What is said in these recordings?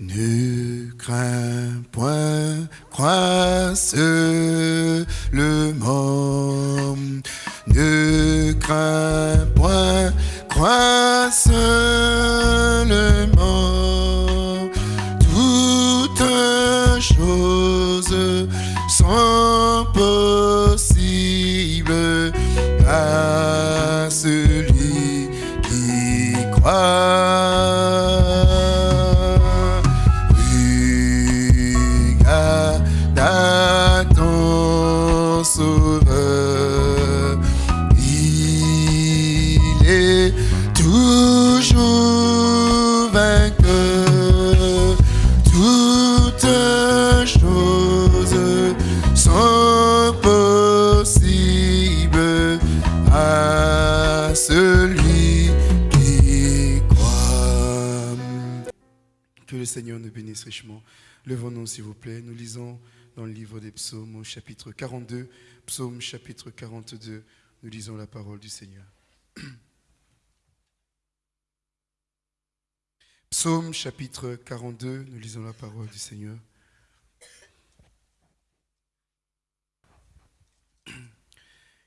Ne crains point, crois seulement. Ne crains point, crois bénisse richement. Levons-nous, s'il vous plaît. Nous lisons dans le livre des psaumes, au chapitre 42, psaume chapitre 42. Nous lisons la parole du Seigneur. Psaume chapitre 42, nous lisons la parole du Seigneur.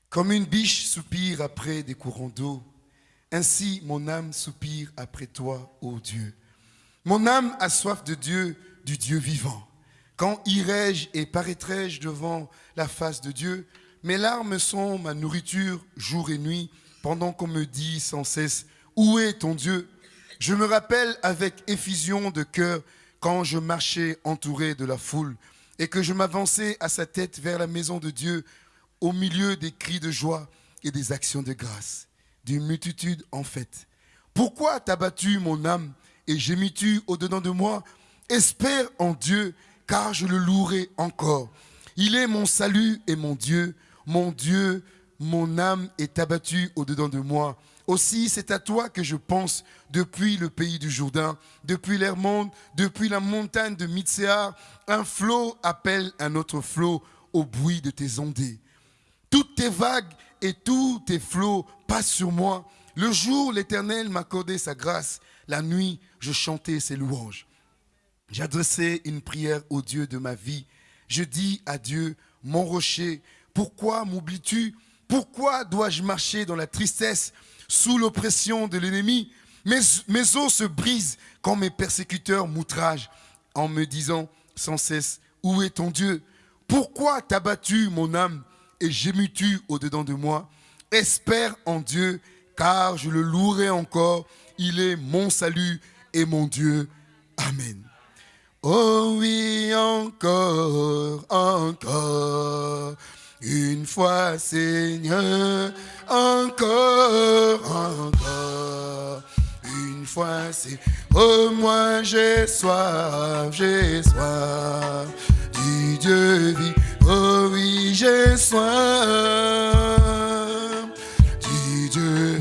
Comme une biche soupire après des courants d'eau, ainsi mon âme soupire après toi, ô Dieu. Mon âme a soif de Dieu, du Dieu vivant. Quand irai-je et paraîtrai-je devant la face de Dieu? Mes larmes sont ma nourriture jour et nuit, pendant qu'on me dit sans cesse, Où est ton Dieu? Je me rappelle avec effusion de cœur quand je marchais entouré de la foule et que je m'avançais à sa tête vers la maison de Dieu au milieu des cris de joie et des actions de grâce, d'une multitude en fait. Pourquoi t'as battu mon âme? Et gémis-tu au-dedans de moi Espère en Dieu, car je le louerai encore. Il est mon salut et mon Dieu. Mon Dieu, mon âme est abattue au-dedans de moi. Aussi, c'est à toi que je pense depuis le pays du Jourdain, depuis l'Hermonde, depuis la montagne de Mitzéar. Un flot appelle un autre flot au bruit de tes ondées. Toutes tes vagues et tous tes flots passent sur moi. Le jour, l'Éternel m'accordait sa grâce. La nuit, je chantais ses louanges. J'adressais une prière au Dieu de ma vie. Je dis à Dieu, mon rocher, pourquoi m'oublies-tu? Pourquoi dois-je marcher dans la tristesse, sous l'oppression de l'ennemi? Mes, os se brisent quand mes persécuteurs m'outragent en me disant sans cesse, où est ton Dieu? Pourquoi t'as battu mon âme et gémis-tu au-dedans de moi? Espère en Dieu, car je le louerai encore. Il est mon salut et mon Dieu. Amen. Oh oui, encore, encore, une fois Seigneur, encore, encore, une fois c'est, oh moi j'ai soif, j'ai soif, du Dieu vit, oh oui j'ai soif, du Dieu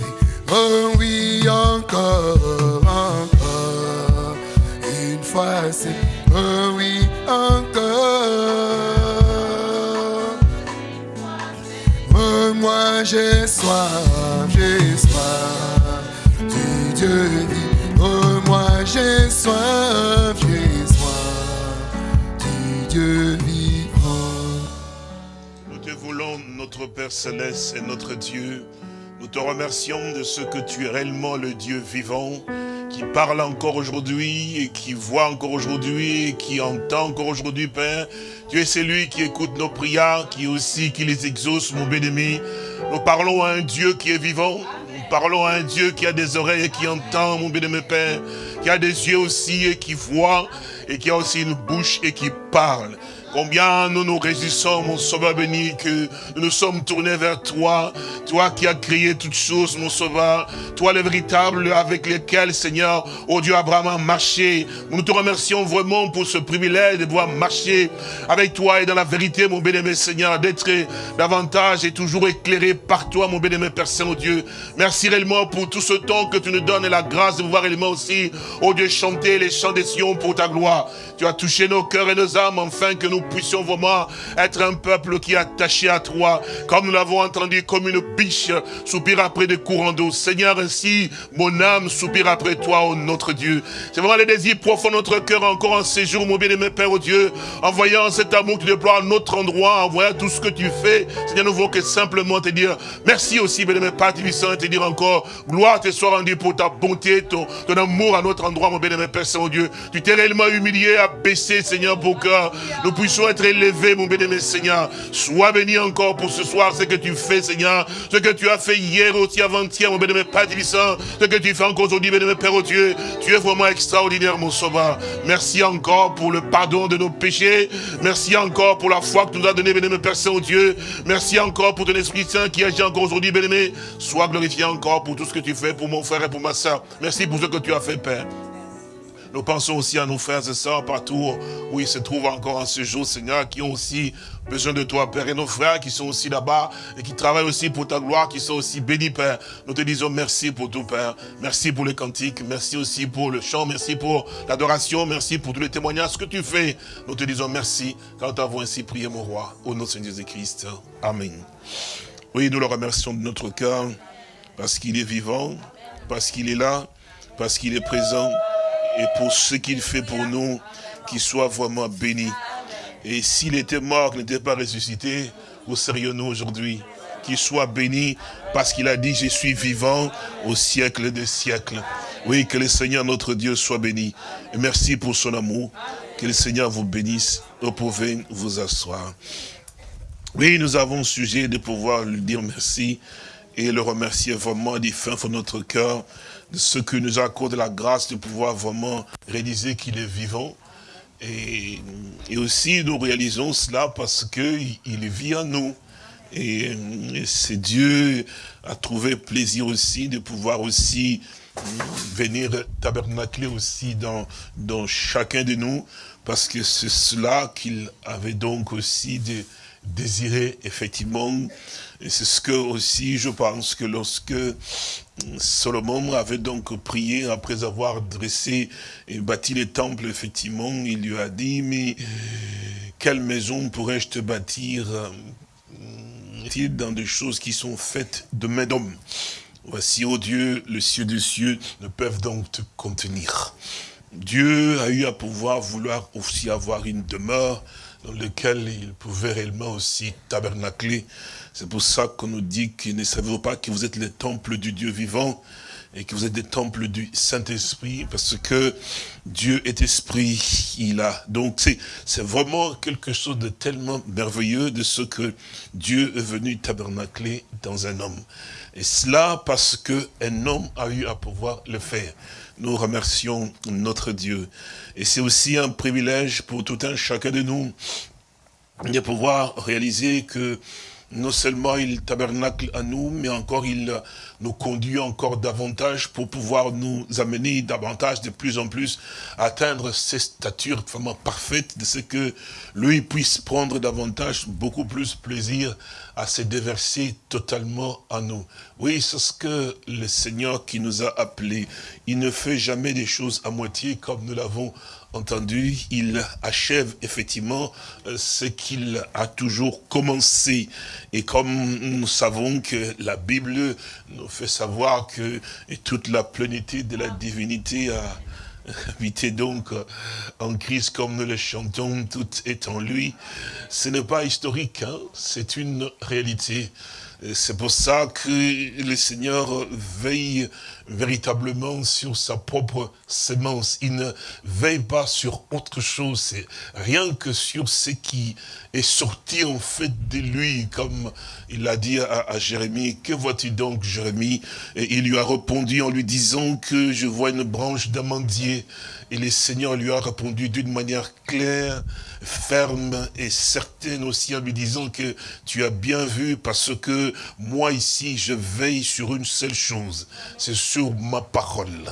oh oui encore, encore, une fois c'est, oh oui encore. Oh, moi j'ai soif, j'ai soif du Dieu dit. Oh, moi j'ai soif, j'ai soif du Dieu vivant. Nous te voulons, notre Père Céleste et notre Dieu. Te remercions de ce que tu es réellement le Dieu vivant, qui parle encore aujourd'hui et qui voit encore aujourd'hui et qui entend encore aujourd'hui, Père. Tu es celui qui écoute nos prières, qui aussi qui les exauce, mon bien-aimé. Nous parlons à un Dieu qui est vivant. Nous parlons à un Dieu qui a des oreilles et qui entend, mon bien-aimé Père. Qui a des yeux aussi et qui voit et qui a aussi une bouche et qui parle. Combien nous nous réjouissons, mon Sauveur béni, que nous nous sommes tournés vers toi, toi qui as créé toutes choses, mon Sauveur, toi le véritable avec lequel, Seigneur, oh Dieu Abraham a marché. Nous te remercions vraiment pour ce privilège de pouvoir marcher avec toi et dans la vérité, mon bien-aimé Seigneur, d'être davantage et toujours éclairé par toi, mon bien-aimé Père Saint-Dieu. Merci réellement pour tout ce temps que tu nous donnes et la grâce de pouvoir réellement aussi, oh Dieu, chanter les chants des Sion pour ta gloire. Tu as touché nos cœurs et nos âmes, afin que nous puissions vraiment être un peuple qui est attaché à toi, comme nous l'avons entendu, comme une biche soupire après des courants d'eau. Seigneur, ainsi, mon âme soupire après toi, oh notre Dieu. C'est vraiment le désir profond de notre cœur encore en séjour, mon bien-aimé Père, oh Dieu, en voyant cet amour que tu déploies à notre endroit, en voyant tout ce que tu fais. Seigneur, nous voulons que simplement te dire merci aussi, bien-aimé Père et te dire encore, gloire te soit rendue pour ta bonté, ton, ton amour à notre endroit, mon bien-aimé Père Saint-Dieu. Tu t'es réellement humilié, abaissé, Seigneur, pour que nous puissions être élevés, mon bien-aimé Seigneur. Sois béni encore pour ce soir, ce que tu fais, Seigneur, ce que tu as fait hier aussi, avant-hier, mon bien-aimé Père ce que tu fais encore aujourd'hui, bien-aimé Père oh Dieu. Tu es vraiment extraordinaire, mon sauveur. Merci encore pour le pardon de nos péchés. Merci encore pour la foi que tu nous as donnée, bien-aimé Père Saint-Dieu. Merci encore pour ton Esprit Saint qui agit encore aujourd'hui, bien-aimé. Sois glorifié encore pour tout ce que tu fais pour mon frère et pour ma soeur. Merci pour ce que tu as fait, Père. Nous pensons aussi à nos frères et sœurs partout où ils se trouvent encore en ce jour, Seigneur, qui ont aussi besoin de toi, Père. Et nos frères qui sont aussi là-bas et qui travaillent aussi pour ta gloire, qui sont aussi bénis, Père. Nous te disons merci pour tout, Père. Merci pour les cantiques, merci aussi pour le chant, merci pour l'adoration, merci pour tous les témoignages que tu fais. Nous te disons merci quand nous avons ainsi prié, mon roi, au nom de Seigneur Jésus-Christ. Amen. Oui, nous le remercions de notre cœur parce qu'il est vivant, parce qu'il est là, parce qu'il est présent et pour ce qu'il fait pour nous, qu'il soit vraiment béni. Et s'il était mort, qu'il n'était pas ressuscité, où serions-nous aujourd'hui Qu'il soit béni parce qu'il a dit, je suis vivant au siècle des siècles. Oui, que le Seigneur notre Dieu soit béni. Merci pour son amour. Que le Seigneur vous bénisse. Vous pouvez vous asseoir. Oui, nous avons sujet de pouvoir lui dire merci et le remercier vraiment du fin de notre cœur ce que nous accorde la grâce de pouvoir vraiment réaliser qu'il est vivant. Et, aussi, nous réalisons cela parce qu'il il vit en nous. Et, c'est Dieu a trouvé plaisir aussi de pouvoir aussi venir tabernacler aussi dans, dans chacun de nous, parce que c'est cela qu'il avait donc aussi désiré, effectivement. Et c'est ce que aussi, je pense que lorsque Solomon avait donc prié après avoir dressé et bâti les temples, effectivement, il lui a dit, mais quelle maison pourrais-je te bâtir? Euh, dans des choses qui sont faites de main d'homme. Voici, ô Dieu, le cieux des cieux ne peuvent donc te contenir. Dieu a eu à pouvoir vouloir aussi avoir une demeure dans laquelle il pouvait réellement aussi tabernacler c'est pour ça qu'on nous dit que ne savez-vous pas que vous êtes les temples du Dieu vivant et que vous êtes des temples du Saint-Esprit parce que Dieu est esprit. Il a donc c'est vraiment quelque chose de tellement merveilleux de ce que Dieu est venu tabernacler dans un homme. Et cela parce que un homme a eu à pouvoir le faire. Nous remercions notre Dieu. Et c'est aussi un privilège pour tout un chacun de nous de pouvoir réaliser que non seulement il tabernacle à nous, mais encore il nous conduit encore davantage pour pouvoir nous amener davantage de plus en plus à atteindre ces statures vraiment parfaites de ce que lui puisse prendre davantage, beaucoup plus plaisir à se déverser totalement en nous. Oui, c'est ce que le Seigneur qui nous a appelés. Il ne fait jamais des choses à moitié comme nous l'avons entendu, il achève effectivement euh, ce qu'il a toujours commencé. Et comme nous savons que la Bible nous fait savoir que toute la plénitude de la divinité a habité donc en Christ comme nous le chantons, tout est en lui. Ce n'est pas historique, hein, c'est une réalité. C'est pour ça que le Seigneur veille véritablement sur sa propre sémence. Il ne veille pas sur autre chose. Rien que sur ce qui est sorti en fait de lui, comme il l'a dit à, Jérémie. Que vois-tu donc, Jérémie? Et il lui a répondu en lui disant que je vois une branche d'amandier. Et le Seigneur lui a répondu d'une manière claire, ferme et certaine aussi en lui disant que tu as bien vu parce que moi ici, je veille sur une seule chose, c'est sur ma parole.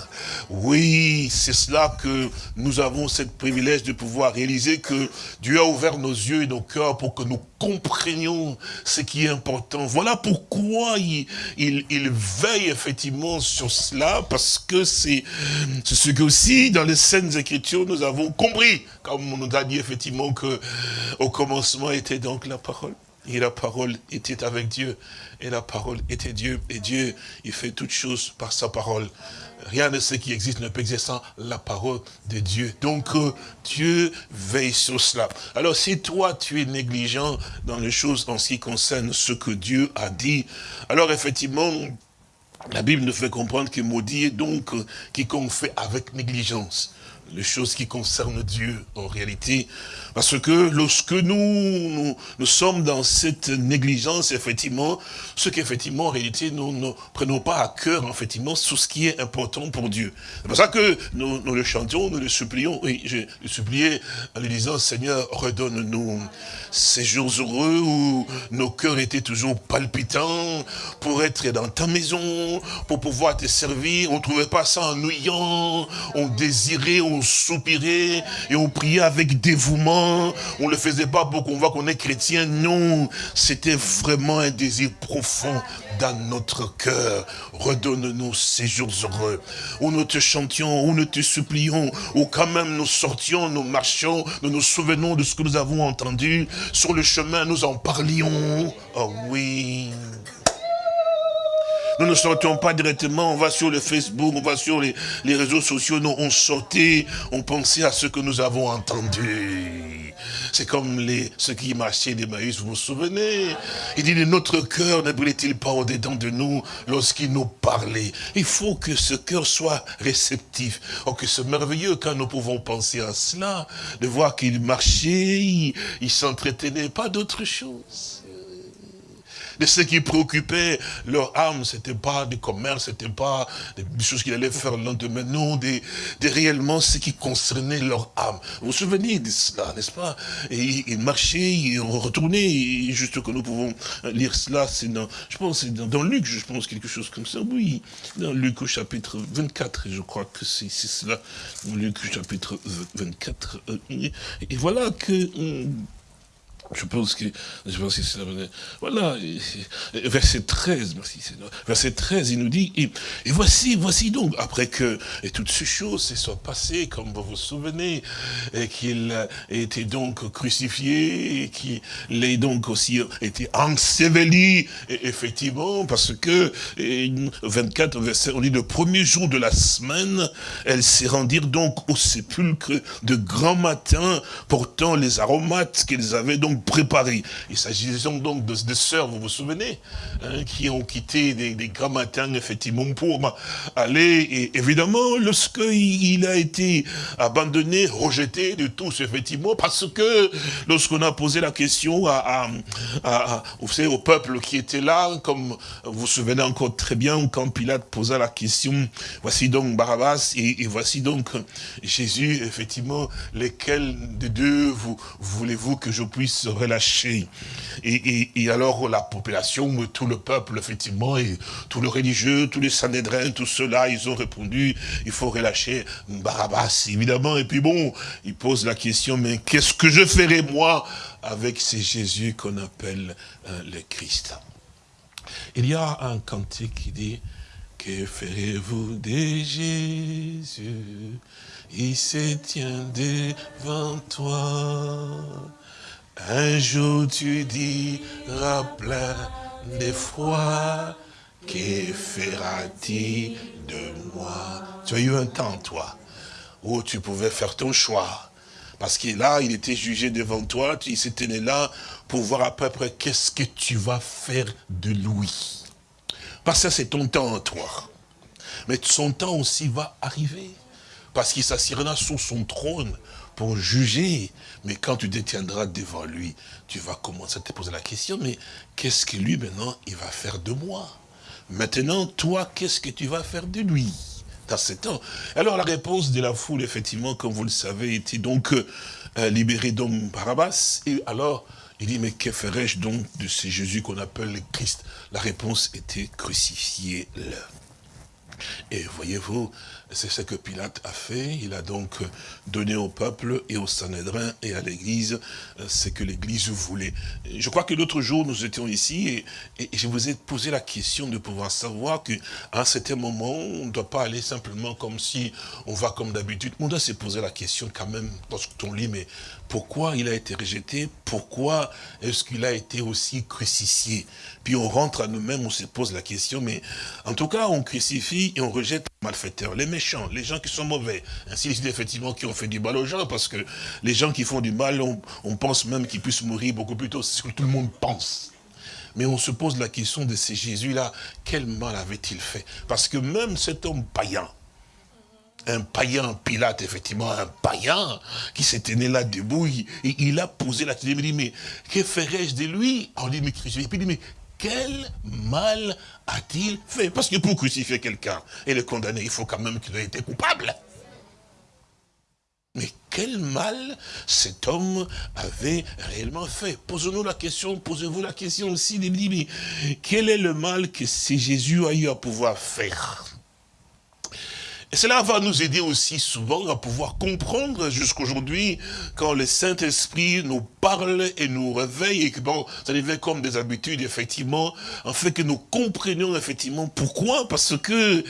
Oui, c'est cela que nous avons cette privilège de pouvoir réaliser que Dieu a ouvert nos yeux et nos cœurs pour que nous comprenions ce qui est important. Voilà pourquoi il, il, veille effectivement sur cela, parce que c'est ce que aussi dans les scènes écritures nous avons compris, comme on nous a dit effectivement que au commencement était donc la parole. Et la parole était avec Dieu. Et la parole était Dieu. Et Dieu, il fait toutes choses par sa parole. Rien de ce qui existe ne peut exister sans la parole de Dieu. Donc, euh, Dieu veille sur cela. Alors, si toi, tu es négligent dans les choses en ce qui concerne ce que Dieu a dit, alors effectivement, la Bible nous fait comprendre que maudit est donc euh, quiconque fait avec négligence les choses qui concernent Dieu en réalité. Parce que lorsque nous, nous, sommes dans cette négligence, effectivement, ce qu'effectivement, en réalité, nous ne prenons pas à cœur, effectivement, tout ce qui est important pour Dieu. C'est pour ça que nous, nous le chantions, nous le supplions. Oui, je le suppliais en lui disant, Seigneur, redonne-nous ces jours heureux où nos cœurs étaient toujours palpitants pour être dans ta maison, pour pouvoir te servir. On ne trouvait pas ça ennuyant, on désirait, on soupirait et on priait avec dévouement. On ne le faisait pas pour qu'on voit qu'on est chrétien. Non, c'était vraiment un désir profond dans notre cœur. Redonne-nous ces jours heureux où nous te chantions, où nous te supplions, où quand même nous sortions, nous marchions, nous nous souvenons de ce que nous avons entendu. Sur le chemin, nous en parlions. Oh oui. Nous ne sortions pas directement, on va sur le Facebook, on va sur les, réseaux sociaux, nous on sortait, on pensait à ce que nous avons entendu. C'est comme les, ceux qui marchaient d'Emmaüs, vous vous souvenez? Il dit, notre cœur ne brûlait-il pas au-dedans de nous lorsqu'il nous parlait? Il faut que ce cœur soit réceptif. Oh, que c'est merveilleux quand nous pouvons penser à cela, de voir qu'il marchait, il, il s'entretenait, pas d'autre chose de ce qui préoccupait leur âme. C'était pas du commerce, c'était pas des choses qu'ils allaient faire le lendemain. Non, des, des, réellement ce qui concernait leur âme. Vous vous souvenez de cela, n'est-ce pas? Et ils marchaient, ils retournaient, juste que nous pouvons lire cela, c'est dans, je pense, c'est dans, Luc, je pense, quelque chose comme ça. Oui, dans Luc au chapitre 24, je crois que c'est cela. Luc au chapitre 24. Euh, et voilà que hum, je pense que, je pense que c'est Voilà, verset 13, merci Verset 13, il nous dit, et, voici, voici donc, après que et toutes ces choses se soient passées, comme vous vous souvenez, et qu'il a été donc crucifié, et qu'il ait donc aussi été enseveli, et effectivement, parce que, 24 verset, on dit, le premier jour de la semaine, elles se rendirent donc au sépulcre de grand matin, portant les aromates qu'ils avaient donc préparé. Il s'agissait donc de, sœurs, vous vous souvenez, hein, qui ont quitté des, des, grands matins, effectivement, pour aller, et évidemment, lorsqu'il il a été abandonné, rejeté de tous, effectivement, parce que lorsqu'on a posé la question à, vous savez, au peuple qui était là, comme vous vous souvenez encore très bien, quand Pilate posa la question, voici donc Barabbas, et, voici donc Jésus, effectivement, lesquels de deux vous voulez-vous que je puisse relâché. Et, alors la population, tout le peuple, effectivement, et tous les religieux, tous les sanédrins, tout cela, ils ont répondu, il faut relâcher Barabbas, évidemment. Et puis bon, ils posent la question, mais qu'est-ce que je ferai moi avec ces Jésus qu'on appelle euh, le Christ? Il y a un cantique qui dit, que ferez-vous de Jésus? Il se tient devant toi. Un jour tu diras plein d'effroi, que fera-t-il de moi? Tu as eu un temps, toi, où tu pouvais faire ton choix. Parce que là, il était jugé devant toi, il s'était là pour voir à peu près qu'est-ce que tu vas faire de lui. Parce que c'est ton temps, toi. Mais son temps aussi va arriver. Parce qu'il s'assirera sur son trône pour juger. Mais quand tu détiendras devant lui, tu vas commencer à te poser la question, mais qu'est-ce que lui maintenant, il va faire de moi? Maintenant, toi, qu'est-ce que tu vas faire de lui? Dans ce temps Alors la réponse de la foule, effectivement, comme vous le savez, était donc euh, libéré d'homme Barabbas. Et alors, Il dit, mais que ferais-je donc de ce Jésus qu'on appelle le Christ? La réponse était crucifié là. Et voyez-vous, c'est ce que Pilate a fait. Il a donc donné au peuple et au Sanhédrin et à l'Église euh, ce que l'Église voulait. Je crois que l'autre jour, nous étions ici et, je vous ai posé la question de pouvoir savoir qu'à un certain moment, on ne doit pas aller simplement comme si on va comme d'habitude. On doit se poser la question quand même, lorsqu'on lit, mais pourquoi il a été rejeté? Pourquoi est-ce qu'il a été aussi crucifié? Puis on rentre à nous-mêmes, on se pose la question, mais en tout cas, on crucifie et on rejette les malfaiteurs, les méchants, les gens qui sont mauvais. Ainsi, c'est effectivement qui ont fait du mal aux gens, parce que les gens qui font du mal, on, pense même qu'ils puissent mourir beaucoup plus tôt, c'est ce que tout le monde pense. Mais on se pose la question de ces Jésus-là, quel mal avait-il fait? Parce que même cet homme païen, un païen, Pilate, effectivement, un païen, qui s'était né là debout, il, il a posé la question, il dit, mais que ferais-je de lui? On il dit, mais quel mal a-t-il fait? Parce que pour crucifier quelqu'un et le condamner, il faut quand même qu'il ait été coupable. Mais quel mal cet homme avait réellement fait? Posons-nous la question, posez-vous la question aussi, mais quel est le mal que Jésus a eu à pouvoir faire? Et cela va nous aider aussi souvent à pouvoir comprendre jusqu'aujourd'hui quand le Saint-Esprit nous parle et nous réveille et que bon, ça devient comme des habitudes effectivement, en fait que nous comprenions effectivement pourquoi, parce que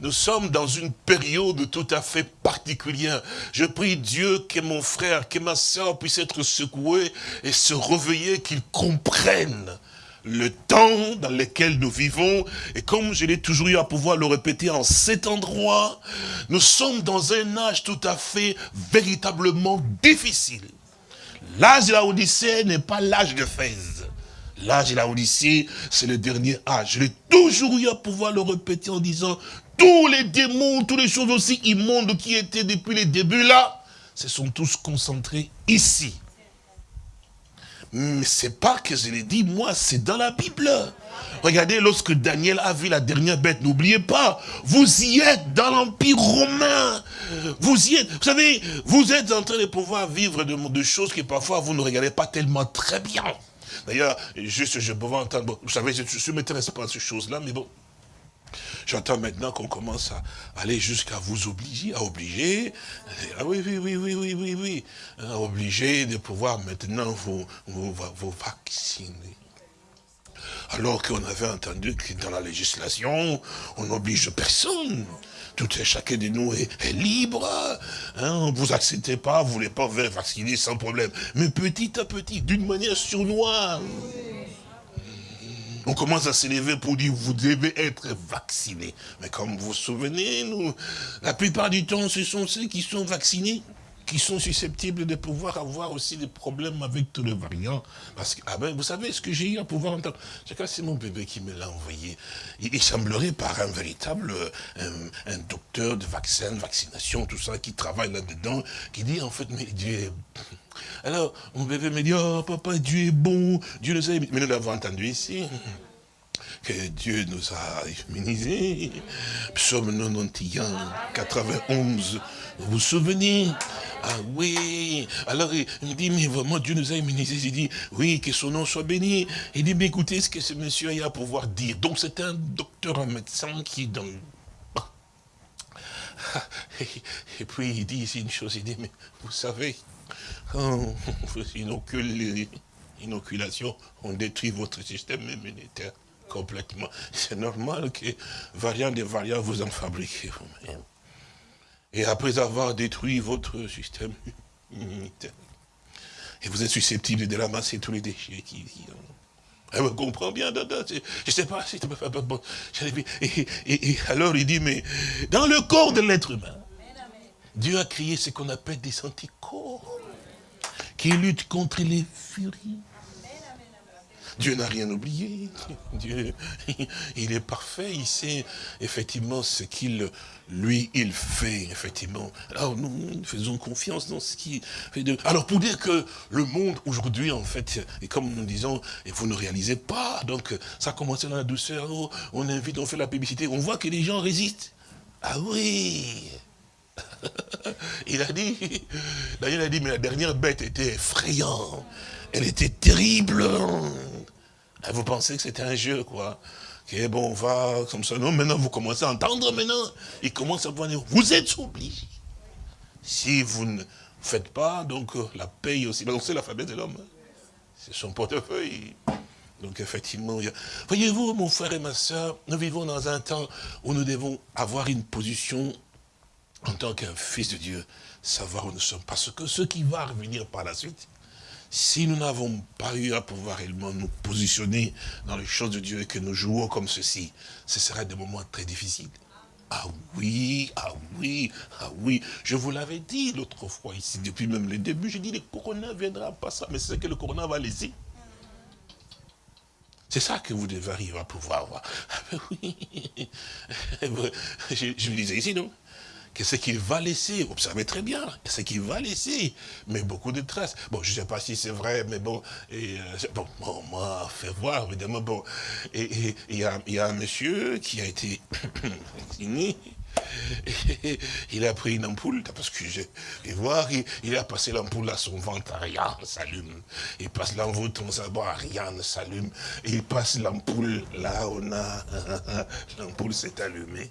nous sommes dans une période tout à fait particulière. Je prie Dieu que mon frère, que ma soeur puisse être secoué et se réveiller, qu'ils comprennent le temps dans lequel nous vivons, et comme je l'ai toujours eu à pouvoir le répéter en cet endroit, nous sommes dans un âge tout à fait véritablement difficile. L'âge de la Odyssée n'est pas l'âge de Fès. L'âge de la Odyssée, c'est le dernier âge. Je l'ai toujours eu à pouvoir le répéter en disant, tous les démons, toutes les choses aussi immondes qui étaient depuis les débuts là, se sont tous concentrés ici. Mais c'est pas que je l'ai dit, moi, c'est dans la Bible. Regardez, lorsque Daniel a vu la dernière bête, n'oubliez pas, vous y êtes dans l'Empire romain. Vous y êtes. Vous savez, vous êtes en train de pouvoir vivre de, choses que parfois vous ne regardez pas tellement très bien. D'ailleurs, juste, je peux entendre, vous savez, je ne m'intéresse pas à ces choses-là, mais bon, J'entends maintenant qu'on commence à aller jusqu'à vous obliger, à obliger, ah oui, oui, oui, oui, oui, oui, oui, obliger de pouvoir maintenant vous, vous, vous vacciner. Alors qu'on avait entendu que dans la législation, on n'oblige personne. Tout et chacun de nous est, libre. Hein, vous acceptez pas, vous voulez pas vacciner sans problème. Mais petit à petit, d'une manière surnoise on commence à s'élever pour dire, vous devez être vacciné. Mais comme vous vous souvenez, nous, la plupart du temps, ce sont ceux qui sont vaccinés qui sont susceptibles de pouvoir avoir aussi des problèmes avec tous les variants. Parce que, ah ben, vous savez, ce que j'ai eu à pouvoir entendre, c'est mon bébé qui me l'a envoyé. Il, semblerait par un véritable, euh, un, docteur de vaccins, vaccination, tout ça, qui travaille là-dedans, qui dit, en fait, mais Dieu. Alors, mon bébé me dit, oh, papa, Dieu est bon, Dieu nous a... Mais nous l'avons entendu ici que Dieu nous a immunisés. Psaume 91, 91. Vous vous souvenez? Ah oui. Alors il me dit, mais vraiment Dieu nous a immunisés. Il dit, oui, que son nom soit béni. Il dit, mais écoutez ce que ce monsieur a à pouvoir dire. Donc c'est un docteur, un médecin qui dans... Et puis il dit ici une chose, il dit, mais vous savez, quand on inocule l'inoculation, on détruit votre système immunitaire complètement. C'est normal que variant des variants, vous en fabriquez vous-même. Et après avoir détruit votre système immunitaire, et vous êtes susceptible de ramasser tous les déchets qui... On eh, comprend bien, je ne sais pas si bon, et, et, alors il dit, mais dans le corps de l'être humain, Dieu a créé ce qu'on appelle des anticorps qui luttent contre les furies. Dieu n'a rien oublié. Dieu, il est parfait, il sait effectivement ce qu'il, lui, il fait, effectivement. Alors nous, faisons confiance dans ce qui fait de... Alors pour dire que le monde aujourd'hui, en fait, et comme nous disons, et vous ne réalisez pas, donc ça a commencé dans la douceur, oh, on invite, on fait la publicité, on voit que les gens résistent. Ah oui il a dit, Daniel a dit, mais la dernière bête était effrayante elle était terrible. Ah, vous pensez que c'était un jeu, quoi? Ok, bon, on va comme ça. Non, maintenant, vous commencez à entendre, maintenant. Il commence à voir, vous êtes obligés. Si vous ne faites pas, donc euh, la paye aussi. C'est l'alphabet de l'homme. Hein. C'est son portefeuille. Donc effectivement, voyez-vous, mon frère et ma soeur, nous vivons dans un temps où nous devons avoir une position en tant qu'un fils de Dieu, savoir où nous sommes. Parce que ce qui va revenir par la suite, si nous n'avons pas eu à pouvoir réellement nous positionner dans les choses de Dieu et que nous jouons comme ceci, ce serait des moments très difficiles. Ah oui, ah oui, ah oui. Je vous l'avais dit l'autre fois ici, depuis même le début, j'ai dit le corona viendra pas ça, mais c'est ce que le corona va laisser. C'est ça que vous devez arriver à pouvoir voir. Ah ben oui. Je, je me disais ici, non? Qu'est-ce qu'il va laisser Observez très bien, qu'est-ce qu'il va laisser Mais beaucoup de traces. Bon, je ne sais pas si c'est vrai, mais bon, euh, bon, moi, fait voir, évidemment, bon. Et il y, a, un monsieur qui a été vacciné, il a pris une ampoule, parce que je vais voir, il, a passé l'ampoule à son ventre, rien ne s'allume. Il passe l'ampoule, on savoir, rien ne s'allume. Il passe l'ampoule, là on a, l'ampoule s'est allumée.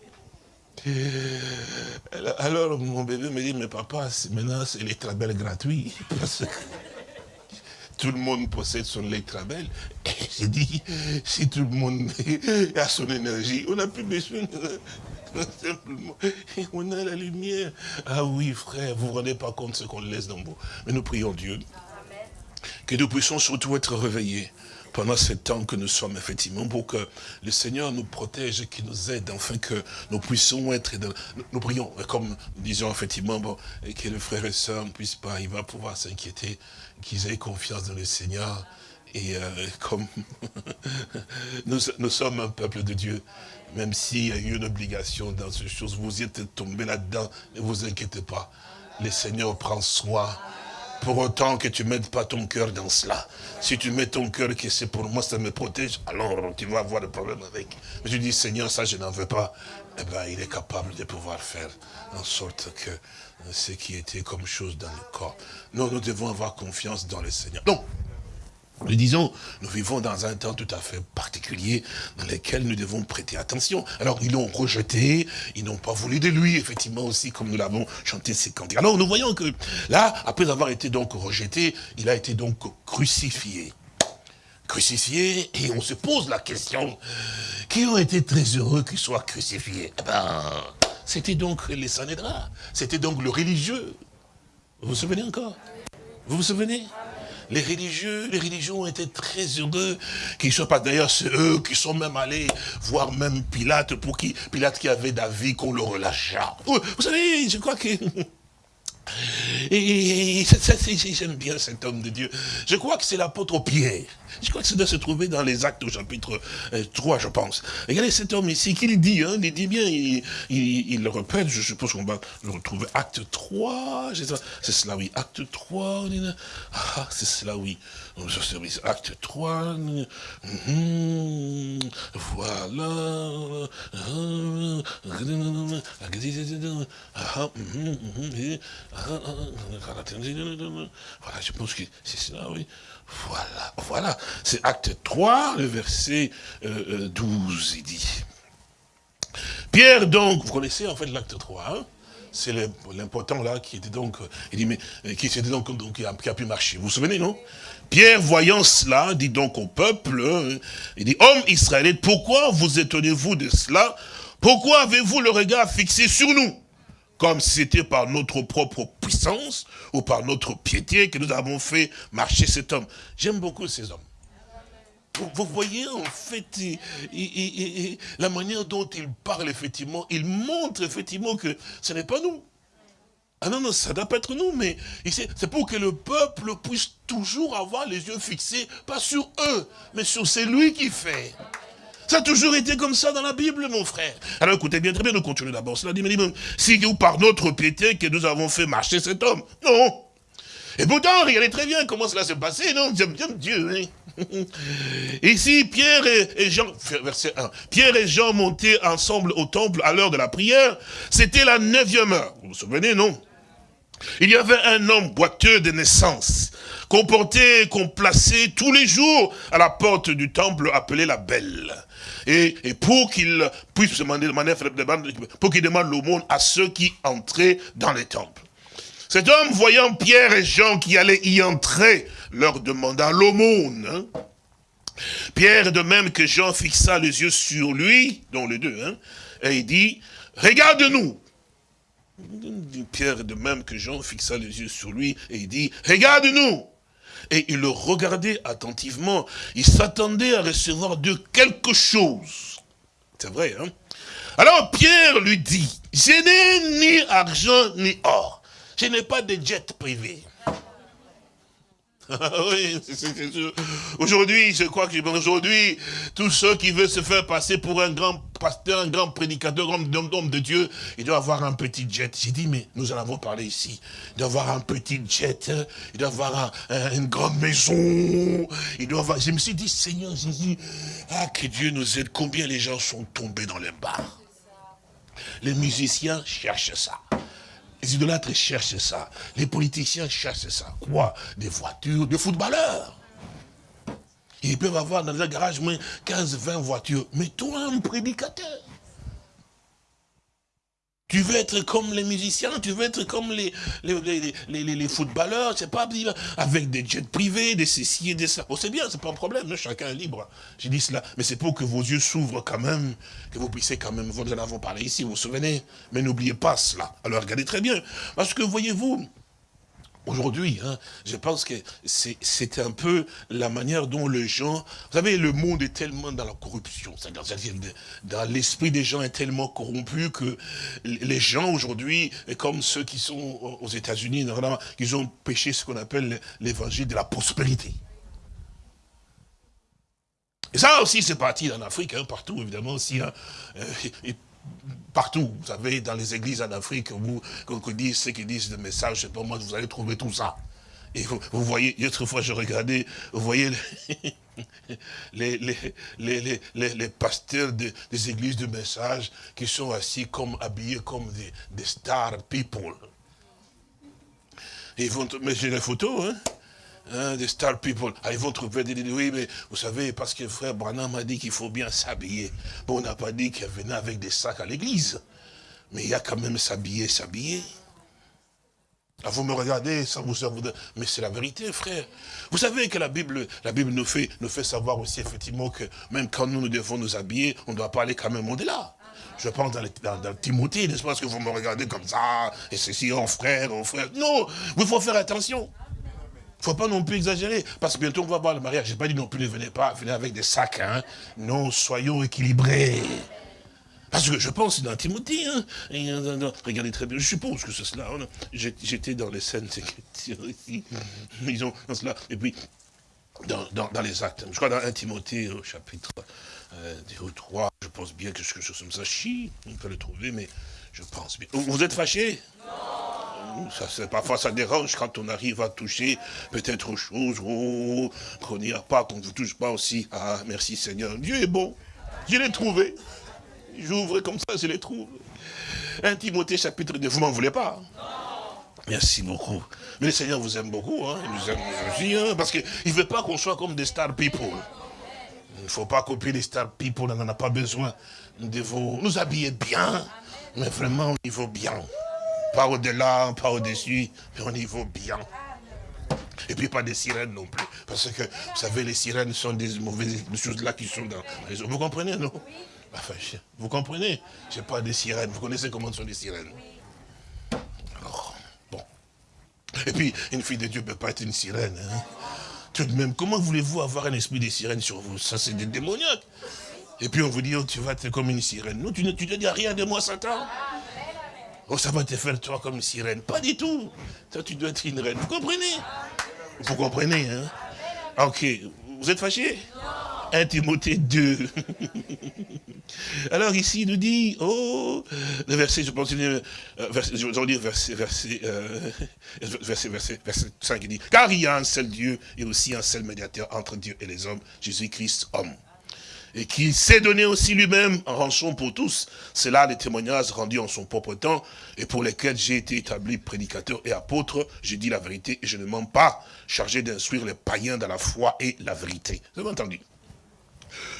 Alors mon bébé me dit, mais papa, maintenant c'est l'étrabel gratuit. Parce que tout le monde possède son étrabel. Et j'ai dit, si tout le monde a son énergie, on n'a plus besoin simplement. on a la lumière. Ah oui, frère, vous ne vous rendez pas compte de ce qu'on laisse dans vous. Mais nous prions Dieu. Que nous puissions surtout être réveillés pendant ce temps que nous sommes, effectivement, pour que le Seigneur nous protège et qu'il nous aide, afin que nous puissions être dans... Nous, prions, comme nous disons, effectivement, bon, et que les frères et sœurs ne puissent pas, il va pouvoir s'inquiéter, qu'ils aient confiance dans le Seigneur. Et euh, comme nous, nous sommes un peuple de Dieu, même s'il y a eu une obligation dans ces choses, vous y êtes tombé là-dedans, ne vous inquiétez pas. Le Seigneur prend soin pour autant que tu ne mettes pas ton cœur dans cela. Si tu mets ton cœur que c'est pour moi, ça me protège, alors tu vas avoir des problèmes avec. Mais tu dis, Seigneur, ça je n'en veux pas. Eh bien, il est capable de pouvoir faire en sorte que ce qui était comme chose dans le corps. Nous, nous devons avoir confiance dans le Seigneur. Donc, nous disons, nous vivons dans un temps tout à fait particulier dans lequel nous devons prêter attention. Alors, ils l'ont rejeté, ils n'ont pas voulu de lui, effectivement aussi, comme nous l'avons chanté ces cantiques. Alors, nous voyons que là, après avoir été donc rejeté, il a été donc crucifié. Crucifié, et on se pose la question, qui ont été très heureux qu'il soit crucifié? Eh ben, c'était donc les Sanhédras, c'était donc le religieux. Vous vous souvenez encore? Vous vous souvenez? Les religieux, les religions étaient très heureux qu'ils soient pas. D'ailleurs, c'est eux qui sont même allés voir même Pilate pour qui, Pilate qui avait d'avis qu'on le relâcha. Vous savez, je crois que et, j'aime bien cet homme de Dieu. Je crois que c'est l'apôtre Pierre. Je crois que ça doit se trouver dans les actes au chapitre 3, euh, je pense. Regardez cet homme ici, qu'il dit, hein, il dit bien, il, le répète, je suppose qu'on va le retrouver. Acte 3, c'est cela, oui. Acte 3, ah, c'est cela, oui. Acte 3, voilà. Voilà, je pense que c'est cela, oui. Voilà, voilà. C'est acte 3, le verset 12, euh, euh, il dit. Pierre, donc, vous connaissez en fait l'acte 3, hein c'est l'important là qui était donc, il dit, mais, qui, donc, qui, a, pu marcher. Vous vous souvenez, non? Pierre, voyant cela, dit donc au peuple, hein, il dit, homme israélite, pourquoi vous étonnez-vous de cela? Pourquoi avez-vous le regard fixé sur nous? Comme si c'était par notre propre puissance ou par notre piété que nous avons fait marcher cet homme. J'aime beaucoup ces hommes. Vous voyez, en fait, la manière dont ils parlent, effectivement, ils montrent, effectivement, que ce n'est pas nous. Ah non, non, ça doit pas être nous, mais c'est pour que le peuple puisse toujours avoir les yeux fixés, pas sur eux, mais sur celui qui fait. Ça a toujours été comme ça dans la Bible, mon frère. Alors écoutez bien, très bien, nous continuons d'abord. Cela dit, mais si ou par notre piété que nous avons fait marcher cet homme. Non. Et pourtant, regardez très bien comment cela s'est passé, non? J'aime Dieu, hein Ici, Pierre et, Jean, verset 1, Pierre et Jean montaient ensemble au temple à l'heure de la prière. C'était la neuvième heure. Vous vous souvenez, non? Il y avait un homme boiteux de naissance, qu'on plaçait tous les jours à la porte du temple appelé la Belle. Et, pour qu'il puisse demander, pour qu'il demande l'aumône à ceux qui entraient dans les temples. Cet homme, voyant Pierre et Jean qui allaient y entrer, leur demanda l'aumône. Hein. Pierre, de même que Jean, fixa les yeux sur lui, dont les deux, hein, et il dit, regarde-nous. Pierre, de même que Jean, fixa les yeux sur lui, et dit, regarde-nous. Et il le regardait attentivement. Il s'attendait à recevoir de quelque chose. C'est vrai, hein? Alors Pierre lui dit, je n'ai ni argent ni or. Je n'ai pas de jet privé. oui, c'est sûr. Aujourd'hui, je crois que aujourd'hui, tous ceux qui veulent se faire passer pour un grand pasteur, un grand prédicateur, un homme de Dieu, il doit avoir un petit jet. J'ai dit, mais nous en avons parlé ici. Il doit avoir un petit jet, il doit avoir une grande maison. Il doit avoir... Je me suis dit, Seigneur Jésus, ah, que Dieu nous aide. Combien les gens sont tombés dans les bars? Les musiciens cherchent ça. Les idolâtres cherchent ça. Les politiciens cherchent ça. Quoi? Des voitures, des footballeurs. Ils peuvent avoir dans un garage moins 15, 20 voitures. Mais toi, un prédicateur, tu veux être comme les musiciens, tu veux être comme les, les, les, footballeurs, c'est pas avec des jets privés, des ceci et des ça. Oh, c'est bien, c'est pas un problème, chacun est libre. J'ai dit cela, mais c'est pour que vos yeux s'ouvrent quand même, que vous puissiez quand même, vous en avons parlé ici, vous vous souvenez, mais n'oubliez pas cela. Alors regardez très bien, parce que voyez-vous, Aujourd'hui, hein, je pense que c'est un peu la manière dont les gens... Vous savez, le monde est tellement dans la corruption. C'est-à-dire, dans l'esprit des gens est tellement corrompu que les gens aujourd'hui, comme ceux qui sont aux États-Unis, ils ont péché ce qu'on appelle l'évangile de la prospérité. Et ça aussi, c'est parti en Afrique, hein, partout évidemment aussi. Hein, euh, partout, vous savez, dans les églises en Afrique, vous, vous dites ceux qui disent des messages, c'est pas moi, vous allez trouver tout ça. Et vous, voyez, une fois je regardais, vous voyez les, pasteurs des églises de messages qui sont assis comme habillés comme des, star people. Ils vont, mais j'ai les photos, hein Hein, des star people. Ah, ils vont trouver des oui, mais vous savez, parce que frère Branham m'a dit qu'il faut bien s'habiller. Bon, on n'a pas dit qu'il venait avec des sacs à l'église. Mais il y a quand même s'habiller, s'habiller. Ah, vous me regardez, ça vous, mais c'est la vérité, frère. Vous savez que la Bible, la Bible nous fait, nous fait savoir aussi effectivement que même quand nous, nous devons nous habiller, on ne doit pas aller quand même au-delà. Je pense dans, dans, Timothée, n'est-ce pas, que vous me regardez comme ça, et ceci, oh frère, oh frère. Non, il faut faire attention. Ne faut pas non plus exagérer, parce que bientôt on va voir le mariage. Je n'ai pas dit non plus, ne venez pas, venez avec des sacs. Hein. Non, soyons équilibrés. Parce que je pense dans Timothée, hein. regardez très bien, je suppose que c'est cela. Hein. J'étais dans les scènes ici, ils ont cela. Et puis, dans, dans, les actes, je crois dans 1 Timothée au chapitre euh, 3, je pense bien que quelque chose comme ça, chi, on peut le trouver, mais je pense bien. Vous êtes fâchés? Non ça, parfois ça dérange quand on arrive à toucher peut-être autre chose, oh, qu'on n'y a pas, qu'on ne vous touche pas aussi. Ah, merci Seigneur, Dieu est bon, je l'ai trouvé. J'ouvre comme ça, je l'ai trouvé. Un Timothée chapitre 2, vous m'en voulez pas Merci beaucoup. Mais le Seigneur vous aime beaucoup, hein. il nous aime aussi, hein, parce qu'il ne veut pas qu'on soit comme des star people. Il ne faut pas copier les star people, on n'en a pas besoin. Nous devons nous habiller bien, mais vraiment au niveau bien. Pas au-delà, pas au-dessus, mais au niveau bien. Et puis pas des sirènes non plus. Parce que, vous savez, les sirènes sont des mauvaises choses là qui sont dans les Vous comprenez, non? Enfin, Vous comprenez? C'est pas des sirènes. Vous connaissez comment sont les sirènes? Alors, bon. Et puis, une fille de Dieu ne peut pas être une sirène. Hein. Tout de même, comment voulez-vous avoir un esprit de sirène sur vous? Ça, c'est des démoniaques. Et puis on vous dit, oh, tu vas être comme une sirène. Non, tu ne tu dis rien de moi, Satan. Oh, ça va te faire toi comme une sirène. Pas du tout. Toi, tu dois être une reine. Vous comprenez? Vous comprenez, hein? Ok. Vous êtes fâché 1 Timothée 2. Alors ici, il nous dit, oh, le verset, je pense, euh, verset, je vais dire verset, verset, euh, verset, verset, verset 5, il dit, car il y a un seul Dieu et aussi un seul médiateur entre Dieu et les hommes, Jésus-Christ, homme et qui s'est donné aussi lui-même en rançon pour tous. C'est là les témoignages rendus en son propre temps et pour lesquels j'ai été établi prédicateur et apôtre. J'ai dit la vérité et je ne mens pas, chargé d'instruire les païens dans la foi et la vérité. Vous avez entendu?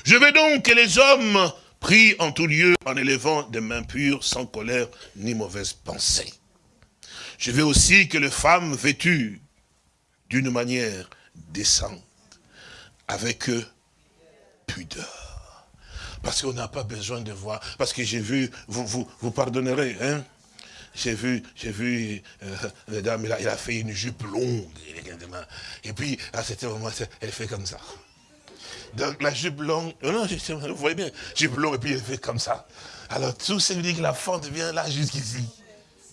Je veux donc que les hommes prient en tout lieu en élevant des mains pures, sans colère ni mauvaise pensée. Je veux aussi que les femmes vêtues d'une manière décente, avec pudeur. Parce qu'on n'a pas besoin de voir. Parce que j'ai vu, vous, vous, pardonnerez, hein j'ai vu, j'ai vu, euh, la dame, il a, fait une jupe longue. Et puis, à cet moment, elle fait comme ça. Donc, la jupe longue, non, non, vous voyez bien, jupe longue, et puis elle fait comme ça. Alors, tout ça veut dire que la fente vient là jusqu'ici.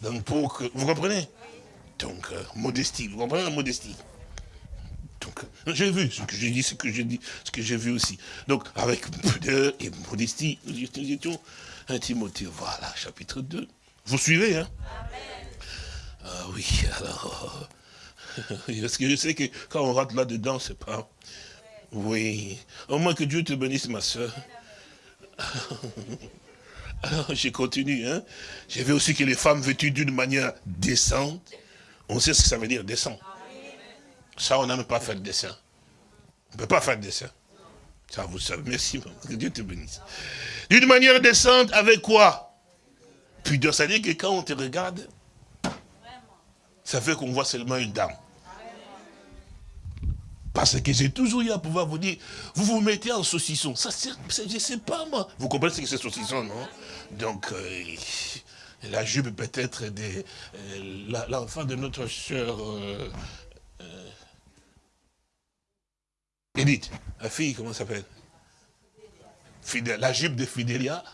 Donc, pour que, vous comprenez? Donc, euh, modestie, vous comprenez la modestie? J'ai vu ce que j'ai dit, ce que j'ai dit, ce que j'ai vu aussi. Donc, avec pudeur et modestie, nous étions un Timothée, voilà, chapitre 2. Vous suivez, hein? Ah oui, alors, parce que je sais que quand on rentre là-dedans, c'est pas... Oui, au moins que Dieu te bénisse, ma soeur. Alors, j'ai continué, hein. J'ai vu aussi que les femmes vêtues d'une manière décente, on sait ce que ça veut dire, décent. Ça, on n'aime pas faire de dessin. On ne peut pas faire de dessin. Ça, vous savez. Merci, que Dieu te bénisse. D'une manière décente, avec quoi? Pudeur, ça veut dire que quand on te regarde, ça fait qu'on voit seulement une dame. Parce que j'ai toujours eu à pouvoir vous dire, vous vous mettez en saucisson. Ça, je ne sais pas, moi. Vous comprenez ce que c'est saucisson, non? Donc, euh, la jupe peut-être de euh, l'enfant de notre soeur euh, Edith, la fille, comment s'appelle? La jupe de Fidélia.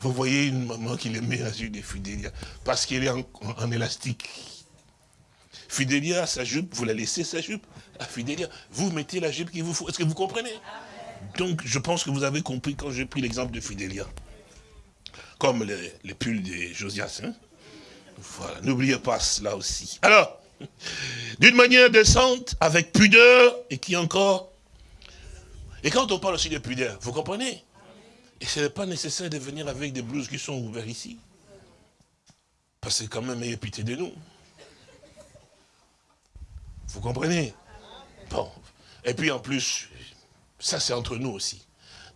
Vous voyez une maman qui le met la jupe de Fidélia. Parce qu'elle est en, élastique. Fidélia, sa jupe, vous la laissez, sa jupe, à Fidélia. Vous mettez la jupe qu'il vous faut. Est-ce que vous comprenez? Donc, je pense que vous avez compris quand j'ai pris l'exemple de Fidélia. Comme les, pulls de Josias. Hein? voilà, n'oubliez pas cela aussi. Alors, d'une manière décente, avec pudeur, et qui encore et quand on parle aussi de pudeur, vous comprenez? Et ce n'est pas nécessaire de venir avec des blouses qui sont ouvertes ici. Parce que quand même, il pitié de nous. Vous comprenez? Bon. Et puis en plus, ça c'est entre nous aussi.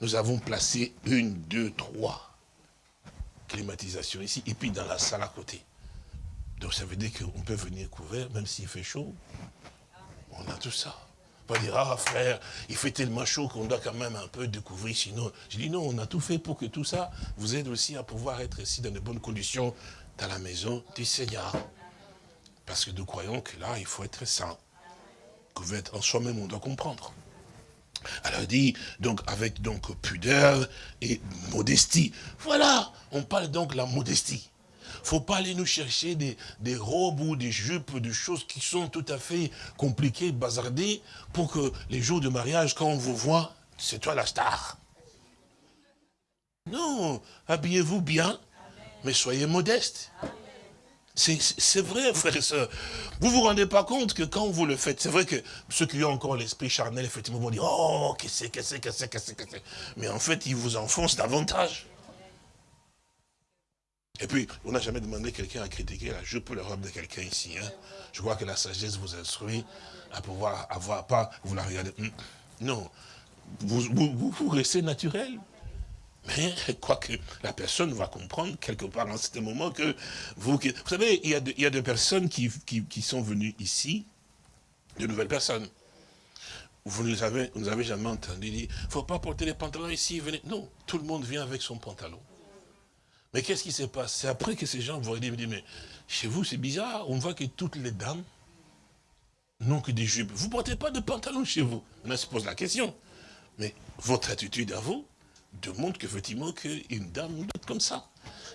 Nous avons placé une, deux, trois climatisations ici, et puis dans la salle à côté. Donc ça veut dire qu'on peut venir couvert, même s'il fait chaud. On a tout ça. Pas dire, ah frère, il fait tellement chaud qu'on doit quand même un peu découvrir, sinon... Je dis non, on a tout fait pour que tout ça vous aide aussi à pouvoir être ici dans de bonnes conditions dans la maison du Seigneur. Parce que nous croyons que là, il faut être saint. En soi-même, on doit comprendre. Alors il dit, donc avec donc pudeur et modestie. Voilà, on parle donc de la modestie faut pas aller nous chercher des, robes ou des jupes, des choses qui sont tout à fait compliquées, bazardées, pour que les jours de mariage, quand on vous voit, c'est toi la star. Non, habillez-vous bien, mais soyez modeste. C'est vrai, frère et sœurs. Vous vous rendez pas compte que quand vous le faites, c'est vrai que ceux qui ont encore l'esprit charnel, effectivement, vont dire, oh, qu'est-ce que c'est, qu'est-ce que c'est, qu'est-ce que c'est. Mais en fait, ils vous enfoncent davantage. Et puis, on n'a jamais demandé quelqu'un à critiquer la jupe ou la robe de quelqu'un ici. Hein. Je crois que la sagesse vous instruit à pouvoir avoir, pas, vous la regardez. Hmm. Non, vous, vous, restez naturel. Mais quoi que la personne va comprendre quelque part en ce moment que vous... Vous savez, il y a, des personnes qui, qui, sont venues ici, de nouvelles personnes. Vous ne les avez, vous avez jamais entendu dire, il ne faut pas porter les pantalons ici, venez. Non, tout le monde vient avec son pantalon. Mais qu'est-ce qui se passe C'est après que ces gens vont dire, mais chez vous c'est bizarre, on voit que toutes les dames n'ont que des jupes. Vous ne portez pas de pantalon chez vous. On se pose la question. Mais votre attitude à vous demande qu'effectivement qu'une dame doit être comme ça.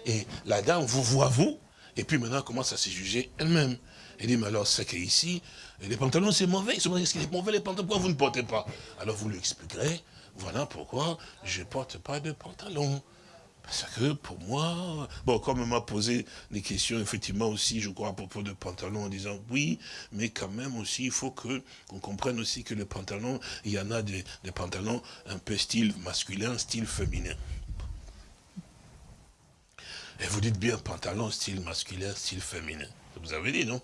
Et la dame vous voit vous, et puis maintenant commence à se juger elle-même. Elle dit, mais alors c'est qu'ici, les pantalons c'est mauvais. Est-ce qu'il est mauvais les pantalons? Pourquoi vous ne portez pas? Alors vous lui expliquerez, voilà pourquoi je ne porte pas de pantalon. Parce que pour moi, bon, comme on m'a posé des questions, effectivement aussi, je crois, à propos de pantalons, en disant oui, mais quand même aussi, il faut que qu'on comprenne aussi que le pantalon, il y en a des, pantalons un peu style masculin, style féminin. Et vous dites bien pantalon, style masculin, style féminin. Vous avez dit, non?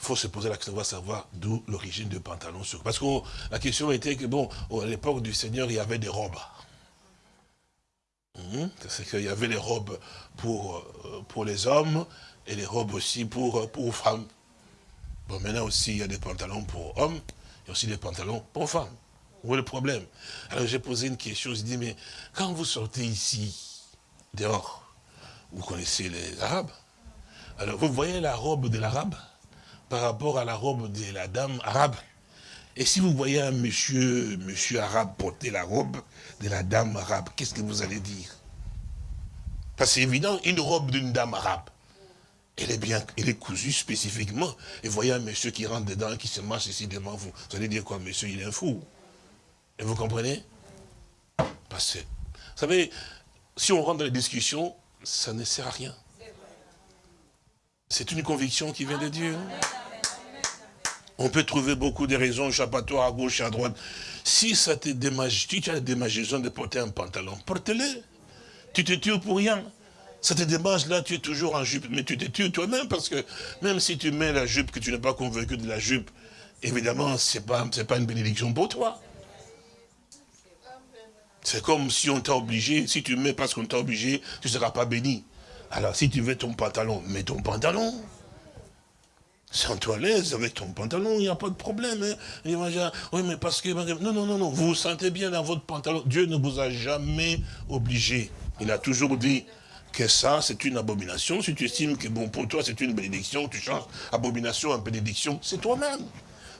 Il faut se poser la question, on va savoir d'où l'origine du pantalon. Parce que la question était que, bon, à l'époque du Seigneur, il y avait des robes. Hum, c'est qu'il y avait les robes pour, euh, pour les hommes et les robes aussi pour, euh, pour femmes. Bon, maintenant aussi, il y a des pantalons pour hommes et aussi des pantalons pour femmes. Où est le problème? Alors j'ai posé une question, je dis, mais quand vous sortez ici, dehors, vous connaissez les Arabes? Alors vous voyez la robe de l'Arabe par rapport à la robe de la dame arabe? Et si vous voyez un monsieur, monsieur arabe porter la robe de la dame arabe, qu'est-ce que vous allez dire? Parce c'est évident, une robe d'une dame arabe, elle est bien, elle est cousue spécifiquement. Et voyez un monsieur qui rentre dedans, qui se marche ici devant vous. Vous allez dire quoi, monsieur, il est un fou. Et vous comprenez? Parce que, vous savez, si on rentre dans les discussions, ça ne sert à rien. C'est une conviction qui vient de Dieu. On peut trouver beaucoup de raisons échappatoires à gauche et à droite. Si ça te démage, tu as la démangeaison de porter un pantalon, porte-le. Tu te tues pour rien. Ça te démange là, tu es toujours en jupe, mais tu te tues toi-même parce que même si tu mets la jupe, que tu n'es pas convaincu de la jupe, évidemment, ce n'est pas, pas une bénédiction pour toi. C'est comme si on t'a obligé, si tu mets parce qu'on t'a obligé, tu ne seras pas béni. Alors si tu veux ton pantalon, mets ton pantalon. Sens-toi à l'aise avec ton pantalon, il n'y a pas de problème. Hein. Oui, mais parce que... Non, non, non, non, vous vous sentez bien dans votre pantalon. Dieu ne vous a jamais obligé. Il a toujours dit que ça, c'est une abomination. Si tu estimes que bon, pour toi, c'est une bénédiction, tu changes abomination en bénédiction, c'est toi-même.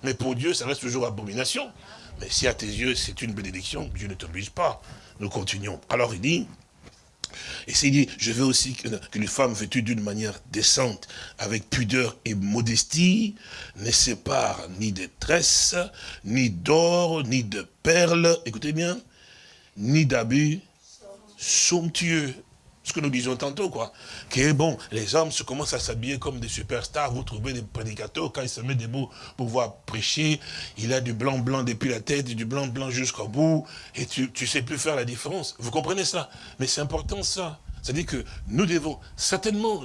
Mais pour Dieu, ça reste toujours abomination. Mais si à tes yeux, c'est une bénédiction, Dieu ne t'oblige pas. Nous continuons. Alors il dit, et c'est dit, je veux aussi que, les femmes vêtues d'une manière décente, avec pudeur et modestie, ne séparent ni de tresses, ni d'or, ni de perles, écoutez bien, ni d'abus somptueux, ce que nous disions tantôt, quoi. Que bon, les hommes se commencent à s'habiller comme des superstars. Vous trouvez des prédicateurs, quand ils se mettent debout pour pouvoir prêcher, il a du blanc blanc depuis la tête, du blanc blanc jusqu'au bout, et tu ne sais plus faire la différence. Vous comprenez ça Mais c'est important ça. C'est-à-dire que nous devons, certainement,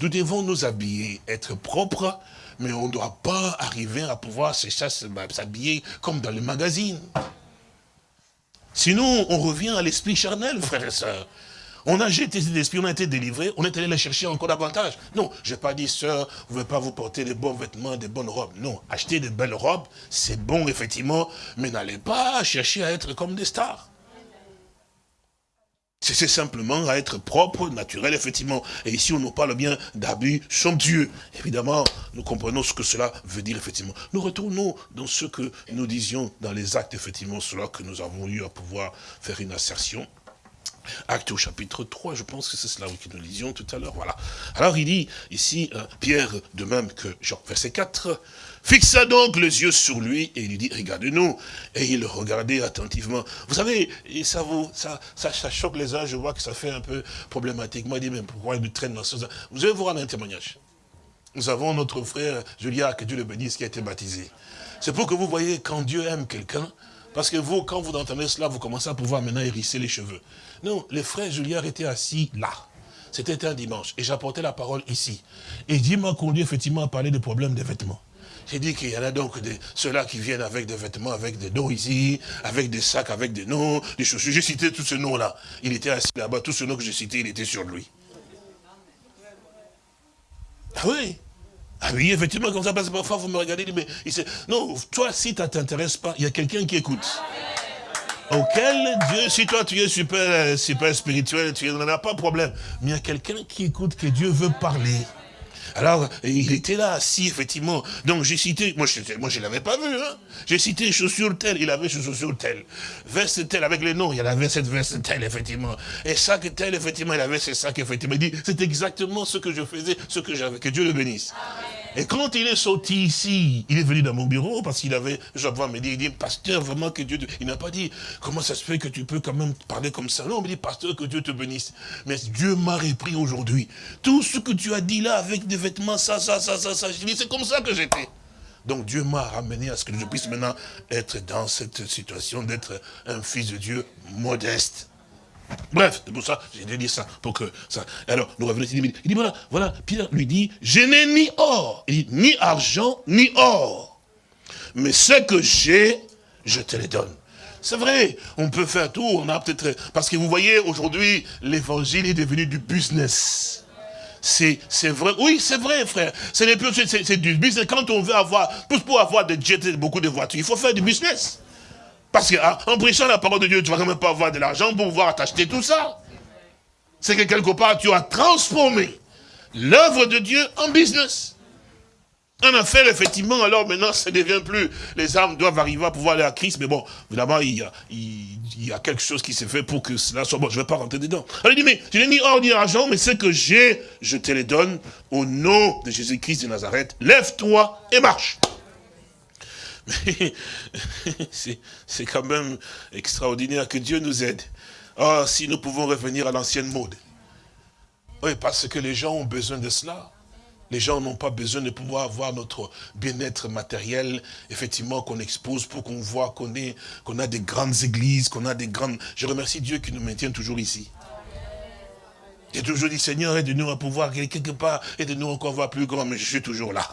nous devons nous habiller, être propres, mais on ne doit pas arriver à pouvoir s'habiller comme dans les magazines. Sinon, on revient à l'esprit charnel, frères et sœurs. On a jeté cet esprit, on a été délivré, on est allé les chercher encore davantage. Non, je n'ai pas dit, sœur, vous ne pouvez pas vous porter des bons vêtements, des bonnes robes. Non, acheter de belles robes, c'est bon, effectivement, mais n'allez pas chercher à être comme des stars. C'est simplement à être propre, naturel, effectivement. Et ici, on nous parle bien d'abus somptueux. Évidemment, nous comprenons ce que cela veut dire, effectivement. Nous retournons dans ce que nous disions dans les actes, effectivement, cela que nous avons eu à pouvoir faire une assertion. Acte au chapitre 3, je pense que c'est cela que nous lisions tout à l'heure. Alors il dit ici, euh, Pierre, de même que Jean, verset 4, fixa donc les yeux sur lui et il lui dit, regarde-nous. Et il regardait attentivement. Vous savez, ça, vous, ça, ça, choque les uns, je vois que ça fait un peu problématique. Moi, il dit, mais pourquoi il nous traîne dans ce Vous allez rendre un témoignage. Nous avons notre frère Julia, que Dieu le bénisse, qui a été baptisé. C'est pour que vous voyez, quand Dieu aime quelqu'un, parce que vous, quand vous entendez cela, vous commencez à pouvoir maintenant hérisser les cheveux. Non, les frères Julien étaient assis là. C'était un dimanche. Et j'apportais la parole ici. Et Dieu m'a conduit effectivement à parler des problèmes des vêtements. J'ai dit qu'il y en a donc ceux-là qui viennent avec des vêtements, avec des dos ici, avec des sacs, avec des noms, des chaussures. J'ai cité tous ces noms-là. Il était assis là-bas. Tous ces noms que j'ai cités, il était sur lui. Ah oui? Ah oui, effectivement, comme ça, parce que parfois vous me regardez, mais il sait, non, toi, si ça ne t'intéresse pas, il y a quelqu'un qui écoute. Auquel Dieu, si toi tu es super, super spirituel, tu n'en as pas de problème. Mais il y a quelqu'un qui écoute que Dieu veut parler. Alors, il était là, assis, effectivement. Donc, j'ai cité, moi, je je l'avais pas vu, hein. J'ai cité chaussures telles, il avait chaussures telles. Veste telle, avec les noms, il avait cette veste telle, effectivement. Et sac tel, effectivement, il avait ce sac, effectivement. Il dit, c'est exactement ce que je faisais, ce que j'avais. Que Dieu le bénisse. Amen. Et quand il est sorti ici, il est venu dans mon bureau parce qu'il avait, je vois me dire, il dit, pasteur, vraiment que Dieu, te... il n'a pas dit, comment ça se fait que tu peux quand même parler comme ça? Non, il me dit, pasteur, que Dieu te bénisse. Mais Dieu m'a repris aujourd'hui. Tout ce que tu as dit là avec des vêtements, ça, ça, ça, ça, ça, je dis, c'est comme ça que j'étais. Donc Dieu m'a ramené à ce que je puisse maintenant être dans cette situation d'être un fils de Dieu modeste. Bref, c'est pour ça, j'ai dit ça, pour que ça... Alors, nous revenons ici, il dit, voilà, voilà, Pierre lui dit, je n'ai ni or, il dit, ni argent, ni or. Mais ce que j'ai, je te les donne. C'est vrai, on peut faire tout, on a peut-être... Parce que vous voyez, aujourd'hui, l'évangile est devenu du business. C'est vrai, oui, c'est vrai, frère. C'est du business. Quand on veut avoir, pour avoir des jets, beaucoup de voitures, il faut faire du business. Parce qu'en ah, prêchant la parole de Dieu, tu vas quand même pas avoir de l'argent pour pouvoir t'acheter tout ça. C'est que quelque part, tu as transformé l'œuvre de Dieu en business. En affaire, effectivement, alors maintenant, ça ne devient plus, les âmes doivent arriver à pouvoir aller à Christ, mais bon, évidemment, il y a, quelque chose qui s'est fait pour que cela soit bon. Je ne vais pas rentrer dedans. Alors il dit, mais tu n'es ni or ni argent, mais ce que j'ai, je te les donne au nom de Jésus-Christ de Nazareth. Lève-toi et marche. Mais c'est quand même extraordinaire que Dieu nous aide. Ah, si nous pouvons revenir à l'ancienne mode. Oui, parce que les gens ont besoin de cela. Les gens n'ont pas besoin de pouvoir avoir notre bien-être matériel, effectivement, qu'on expose pour qu'on voit qu'on qu'on a des grandes églises, qu'on a des grandes... Je remercie Dieu qui nous maintient toujours ici. J'ai toujours dit, Seigneur, aide-nous à pouvoir quelque part, aide-nous encore voir plus grand, mais je suis toujours là.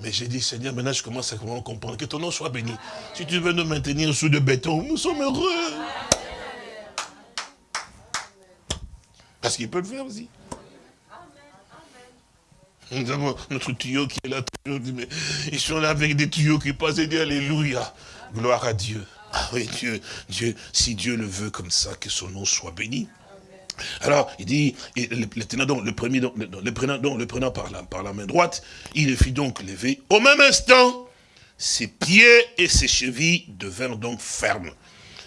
Mais j'ai dit, Seigneur, maintenant je commence à comprendre que ton nom soit béni. Si tu veux nous maintenir sous de béton, nous sommes heureux. Parce qu'il peut le faire aussi. Nous avons notre tuyau qui est là toujours. Ils sont là avec des tuyaux qui passent et disent Alléluia. Gloire à Dieu. Ah oui, Dieu, Dieu, si Dieu le veut comme ça, que son nom soit béni. Alors, il dit, le, prenant, donc, le prenant par la, la main droite, il le fit donc lever. Au même instant, ses pieds et ses chevilles devinrent donc fermes.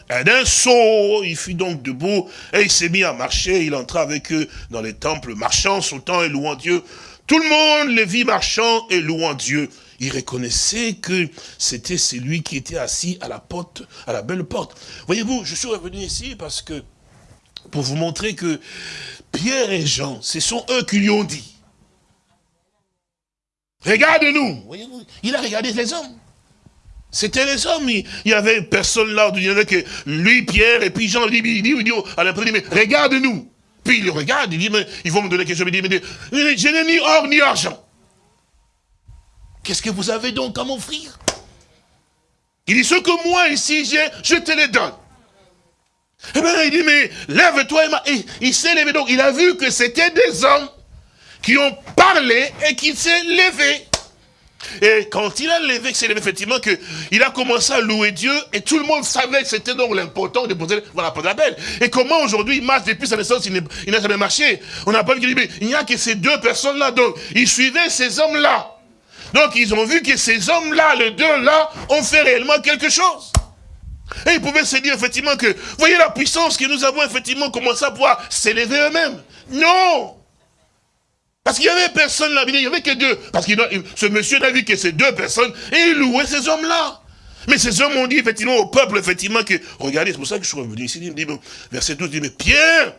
Et d'un saut, il fut donc debout, et il s'est mis à marcher, il entra avec eux dans les temples, marchant, sautant et louant Dieu. Tout le monde les vit marchant et louant Dieu. Il reconnaissait que c'était celui qui était assis à la porte, à la belle porte. Voyez-vous, je suis revenu ici parce que pour vous montrer que Pierre et Jean, ce sont eux qui lui ont dit. Regarde-nous. Il a regardé les hommes. C'était les hommes. Il n'y avait personne là. Il n'y avait que lui, Pierre, et puis Jean. Il dit, regarde-nous. Puis il regarde, il dit, mais ils vont me donner quelque chose. Il dit, mais je n'ai ni or ni argent. Qu'est-ce que vous avez donc à m'offrir? Il dit, ce que moi ici j'ai, je te les donne. Eh bien, il dit, mais lève-toi et, il s'est levé. Donc, il a vu que c'était des hommes qui ont parlé et qui s'est levé. Et quand il a levé, c'est effectivement que il a commencé à louer Dieu et tout le monde savait que c'était donc l'important de poser voilà, la belle. Et comment aujourd'hui il marche depuis sa naissance, il n'a jamais marché. On n'a pas vu qu'il dit, il n'y a que ces deux personnes-là. Donc, il suivait ces hommes-là. Donc, ils ont vu que ces hommes-là, les deux-là, ont fait réellement quelque chose. Et ils pouvaient se dire effectivement que, voyez la puissance que nous avons effectivement commencé à pouvoir s'élever eux-mêmes. Non Parce qu'il n'y avait personne là, il n'y avait que deux. Parce que ce monsieur n'a vu que ces deux personnes et il louait ces hommes-là. Mais ces hommes ont dit effectivement au peuple, effectivement, que, regardez, c'est pour ça que je suis revenu ici, il verset 12, il dit, mais Pierre,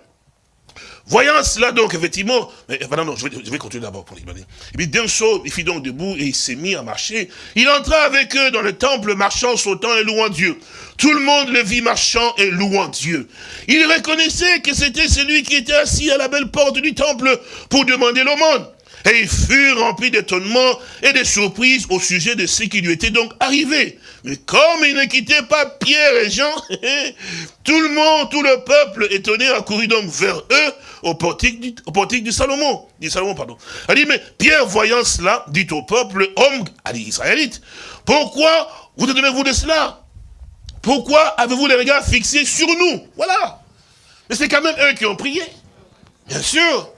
Voyant cela donc, effectivement, mais, non, non, je vais, continuer d'abord pour l'expliquer. Et puis d'un saut, il fit donc debout et il s'est mis à marcher. Il entra avec eux dans le temple, marchant, sautant et louant Dieu. Tout le monde le vit marchant et louant Dieu. Il reconnaissait que c'était celui qui était assis à la belle porte du temple pour demander l'aumône. Et il fut rempli d'étonnement et de surprise au sujet de ce qui lui était donc arrivé. Mais comme il ne quittait pas Pierre et Jean, tout le monde, tout le peuple étonné accourut donc vers eux au portique du, Salomon. Du Salomon, pardon. Elle dit, mais Pierre, voyant cela, dit au peuple, homme, dit Israélite, pourquoi vous étonnez-vous de cela? Pourquoi avez-vous les regards fixés sur nous? Voilà. Mais c'est quand même eux qui ont prié. Bien sûr.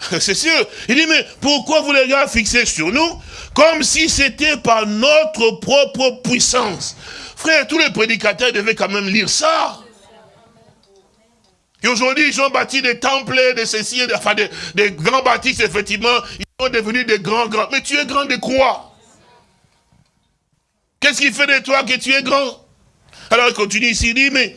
C'est sûr. Il dit, mais pourquoi vous les gars fixés sur nous? Comme si c'était par notre propre puissance. Frère, tous les prédicateurs devaient quand même lire ça. Et aujourd'hui, ils ont bâti des temples, des ceci, enfin des, grands bâtisses, effectivement. Ils devenus des grands grands. Mais tu es grand de quoi? Qu'est-ce qui fait de toi que tu es grand? Alors il continue ici, il dit, mais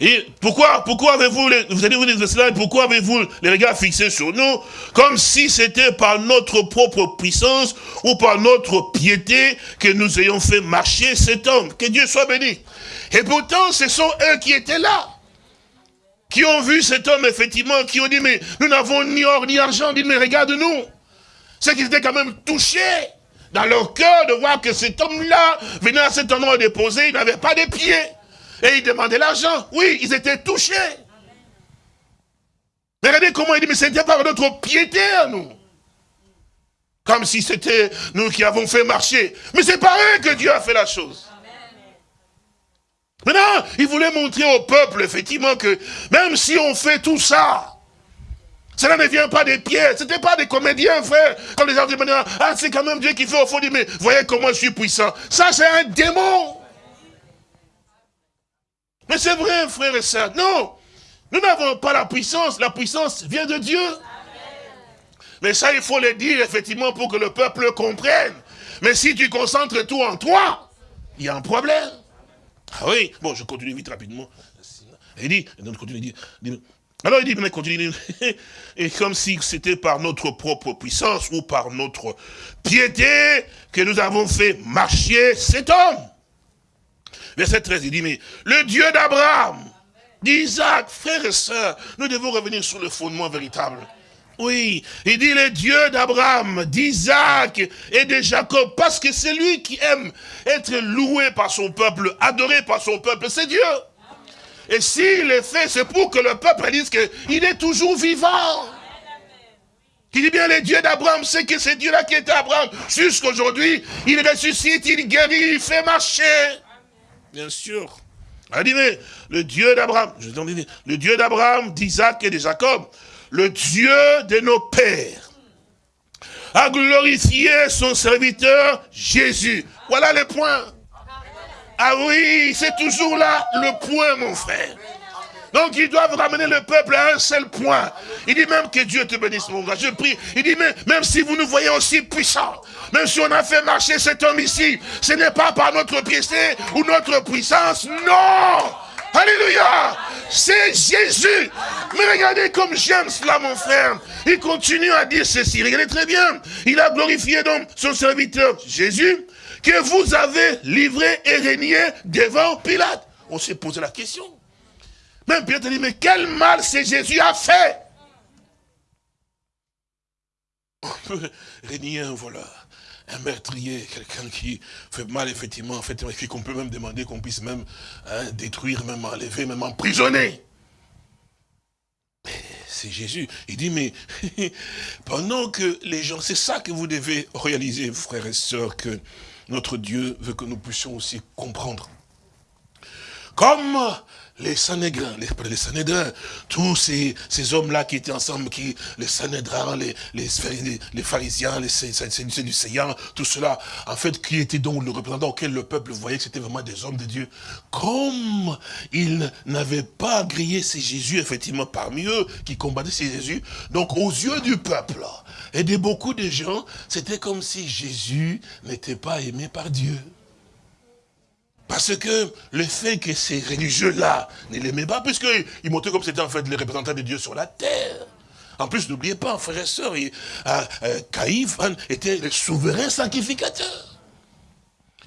et pourquoi, pourquoi avez-vous, vous allez vous dire cela, pourquoi avez-vous les regards fixés sur nous, comme si c'était par notre propre puissance ou par notre piété que nous ayons fait marcher cet homme. Que Dieu soit béni. Et pourtant, ce sont eux qui étaient là. Qui ont vu cet homme, effectivement, qui ont dit, mais nous n'avons ni or ni argent. Dit, mais regarde-nous. C'est qu'ils étaient quand même touchés dans leur cœur de voir que cet homme-là venait à cet endroit déposer, il n'avait pas de pieds. Et ils demandaient l'argent. Oui, ils étaient touchés. Mais regardez comment il dit, mais c'était par notre piété à nous. Comme si c'était nous qui avons fait marcher. Mais c'est par eux que Dieu a fait la chose. Maintenant, il voulait montrer au peuple, effectivement, que même si on fait tout ça, cela ne vient pas des pieds. Ce n'était pas des comédiens, frère. Quand les gens disent, ah, c'est quand même Dieu qui fait au fond, mais voyez comment je suis puissant. Ça, c'est un démon. Mais c'est vrai, frère et sœurs. Non, nous n'avons pas la puissance. La puissance vient de Dieu. Mais ça, il faut le dire, effectivement, pour que le peuple comprenne. Mais si tu concentres tout en toi, il y a un problème. Ah oui, bon, je continue vite rapidement. Il dit, continue, alors il dit, mais continue, et comme si c'était par notre propre puissance ou par notre piété que nous avons fait marcher cet homme. Verset 13, il dit, mais le Dieu d'Abraham, d'Isaac, frères et sœurs, nous devons revenir sur le fondement véritable. Oui, il dit le Dieu d'Abraham, d'Isaac et de Jacob, parce que c'est lui qui aime être loué par son peuple, adoré par son peuple, c'est Dieu. Et s'il le fait, c'est pour que le peuple dise qu'il est toujours vivant. Il dit bien, le Dieu d'Abraham, c'est que c'est Dieu-là qui était Abraham. Jusqu'aujourd'hui, il ressuscite, il guérit, il fait marcher. Bien sûr. Il dit, mais le Dieu d'Abraham, je le Dieu d'Abraham, d'Isaac et de Jacob, le Dieu de nos pères, a glorifié son serviteur Jésus. Voilà le point. Ah oui, c'est toujours là le point, mon frère. Donc ils doivent ramener le peuple à un seul point. Il dit même que Dieu te bénisse, mon gars. Je prie. Il dit même, même si vous nous voyez aussi puissants, même si on a fait marcher cet homme ici, ce n'est pas par notre piété ou notre puissance. Non Alléluia C'est Jésus Mais regardez comme j'aime cela, mon frère. Il continue à dire ceci. Regardez très bien. Il a glorifié donc son serviteur Jésus, que vous avez livré et régné devant Pilate. On s'est posé la question. Même Pierre dit, mais quel mal c'est Jésus a fait? On peut régner un voleur, un meurtrier, quelqu'un qui fait mal, effectivement, en fait, qu'on peut même demander qu'on puisse même hein, détruire, même enlever, même emprisonner. C'est Jésus. Il dit, mais pendant que les gens, c'est ça que vous devez réaliser, frères et sœurs, que notre Dieu veut que nous puissions aussi comprendre. Comme les Sanhédrins, les, les tous ces, ces hommes-là qui étaient ensemble, qui, les Sanhédrins, les, les, les pharisiens, les séducéens, tout cela, en fait, qui étaient donc le représentant auquel le peuple voyait que c'était vraiment des hommes de Dieu. Comme ils n'avaient pas grillé ces Jésus, effectivement, parmi eux, qui combattaient ces Jésus, donc aux yeux du peuple, et de beaucoup de gens, c'était comme si Jésus n'était pas aimé par Dieu. Parce que le fait que ces religieux-là ne l'aimaient pas, puisqu'ils montraient comme c'était en fait les représentants de Dieu sur la terre. En plus, n'oubliez pas, frères et sœurs, euh, euh, Caïphe était le souverain sacrificateur.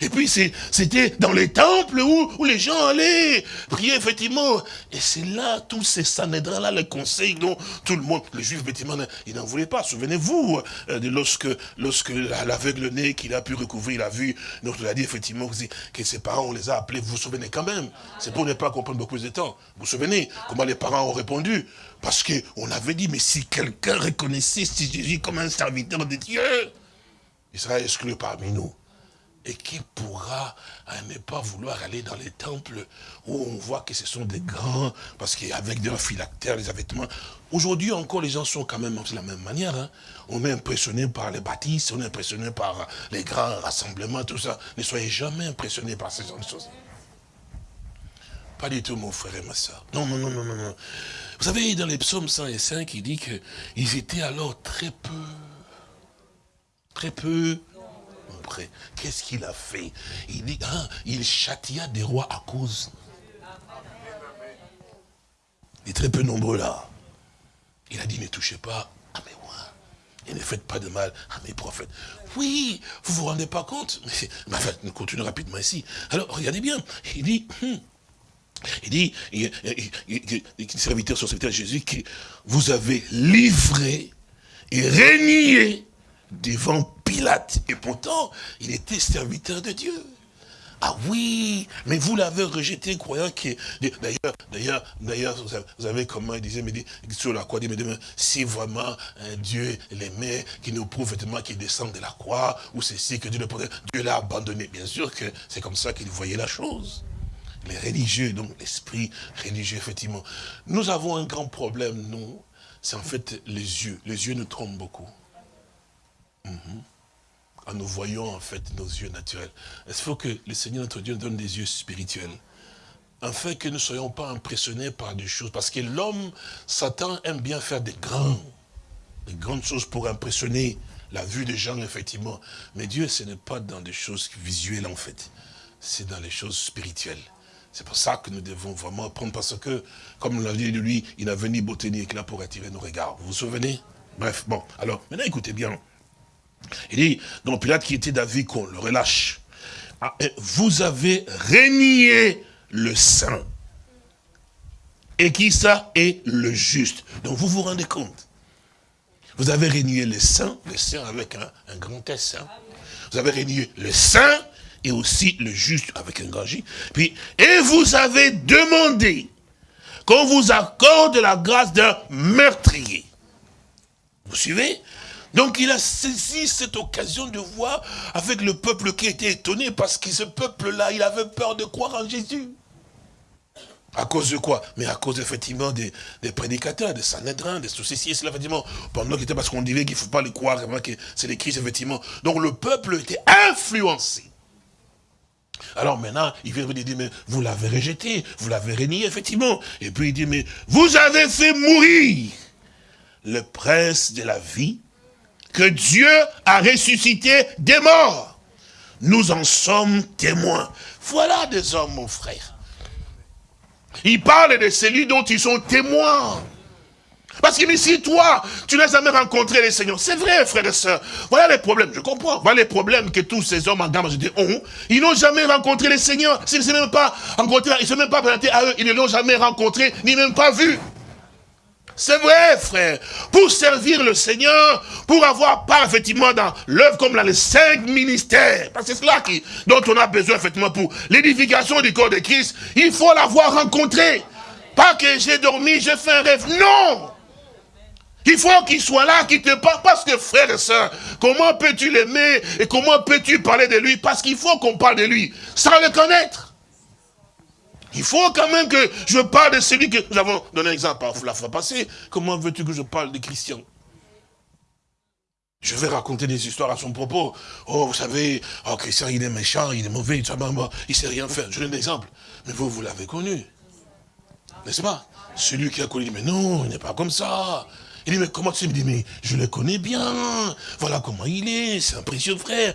Et puis c'était dans les temples où, les gens allaient prier effectivement. Et c'est là, tous ces sanédrins-là, les conseils dont tout le monde, les juifs effectivement, ils n'en voulaient pas. Souvenez-vous euh, de lorsque, lorsque l'aveugle né qu'il a pu recouvrir la vue, donc il a dit effectivement que ses parents, on les a appelés, vous vous souvenez quand même? C'est pour ne pas comprendre beaucoup de temps. Vous vous souvenez comment les parents ont répondu? Parce qu'on avait dit, mais si quelqu'un reconnaissait Jésus comme un serviteur de Dieu, il sera exclu parmi nous. Et qui pourra ne pas vouloir aller dans les temples où on voit que ce sont des grands, parce qu'avec des phylactères, des vêtements. Aujourd'hui encore, les gens sont quand même de la même manière. Hein. On est impressionné par les bâtisses, on est impressionné par les grands rassemblements, tout ça. Ne soyez jamais impressionné par ces choses. Pas du tout, mon frère et ma soeur. Non, non, non, non, non. Vous savez, dans les psaumes 105, il dit qu'ils étaient alors très peu Très peu. Qu'est-ce qu'il a fait Il dit, hein, il châtia des rois à cause. Il est très peu nombreux là. Il a dit, ne touchez pas à mes rois. Et ne faites pas de mal à mes prophètes. Oui, vous vous rendez pas compte Mais, nous continuons rapidement ici. Alors, regardez bien. Il dit, hum, il dit, il, serviteur, son serviteur Jésus, que vous avez livré et régné devant Pilate. Et pourtant, il était serviteur de Dieu. Ah oui, mais vous l'avez rejeté, croyant que... D'ailleurs, d'ailleurs, d'ailleurs, vous avez comment il disait, mais dit, sur la croix, dit, mais si vraiment Dieu l'aimait, qui nous prouve effectivement qu'il descend de la croix, ou ceci, que Dieu le protège, Dieu l'a abandonné. Bien sûr que c'est comme ça qu'il voyait la chose. Les religieux, donc l'esprit religieux, effectivement. Nous avons un grand problème, nous, c'est en fait les yeux. Les yeux nous trompent beaucoup. Mhm en nous voyons en fait nos yeux naturels. Il faut que le Seigneur notre Dieu donne des yeux spirituels. Afin que nous ne soyons pas impressionnés par des choses? Parce que l'homme, Satan, aime bien faire des grands, des grandes choses pour impressionner la vue des gens, effectivement. Mais Dieu, ce n'est pas dans des choses visuelles, en fait. C'est dans les choses spirituelles. C'est pour ça que nous devons vraiment prendre, parce que, comme l'a dit de lui, il n'a venu beauté ni éclat pour attirer nos regards. Vous vous souvenez? Bref, bon, alors, maintenant écoutez bien. Il dit, donc Pilate qui était d'avis qu'on le relâche. Ah, vous avez régné le saint. Et qui ça est le juste. Donc vous vous rendez compte. Vous avez régné le saint, le saint avec un, grand S. Hein. Vous avez régné le saint et aussi le juste avec un grand J. Et vous avez demandé qu'on vous accorde la grâce d'un meurtrier. Vous suivez? Donc il a saisi cette occasion de voir avec le peuple qui était étonné parce que ce peuple-là, il avait peur de croire en Jésus. À cause de quoi? Mais à cause effectivement des, prédicateurs, des Sanhedrin, des soucis, cela effectivement, pendant qu'il était parce qu'on disait qu'il ne faut pas les croire, que c'est les Christ, effectivement. Donc le peuple était influencé. Alors maintenant, il vient dire, mais vous l'avez rejeté, vous l'avez renié, effectivement. Et puis il dit, mais vous avez fait mourir le prince de la vie, que Dieu a ressuscité des morts. Nous en sommes témoins. Voilà des hommes, mon frère. Ils parlent de celui dont ils sont témoins. Parce que si toi, tu n'as jamais rencontré le Seigneur, c'est vrai, frère et soeur. Voilà les problèmes, je comprends. Voilà les problèmes que tous ces hommes en gamme ont. Ils n'ont jamais rencontré le Seigneur. S'ils ne rencontrés, ils ne sont même pas présentés à eux. Ils ne l'ont jamais rencontré, ni même pas vu. C'est vrai, frère. Pour servir le Seigneur, pour avoir part, effectivement, dans l'œuvre comme dans les cinq ministères. Parce que c'est cela qui, dont on a besoin, effectivement, pour l'édification du corps de Christ. Il faut l'avoir rencontré. Pas que j'ai dormi, j'ai fait un rêve. Non! Il faut qu'il soit là, qu'il te parle. Parce que, frère et soeur, comment peux-tu l'aimer et comment peux-tu parler de lui? Parce qu'il faut qu'on parle de lui sans le connaître. Il faut quand même que je parle de celui que nous avons donné exemple la fois passée. Comment veux-tu que je parle de Christian? Je vais raconter des histoires à son propos. Oh, vous savez, oh, Christian, il est méchant, il est mauvais, il ne sait rien faire. Je donne un exemple. Mais vous, vous l'avez connu. N'est-ce pas? Celui qui a connu, mais non, il n'est pas comme ça. Il dit, mais comment tu me dis, mais je le connais bien. Voilà comment il est, c'est un précieux frère.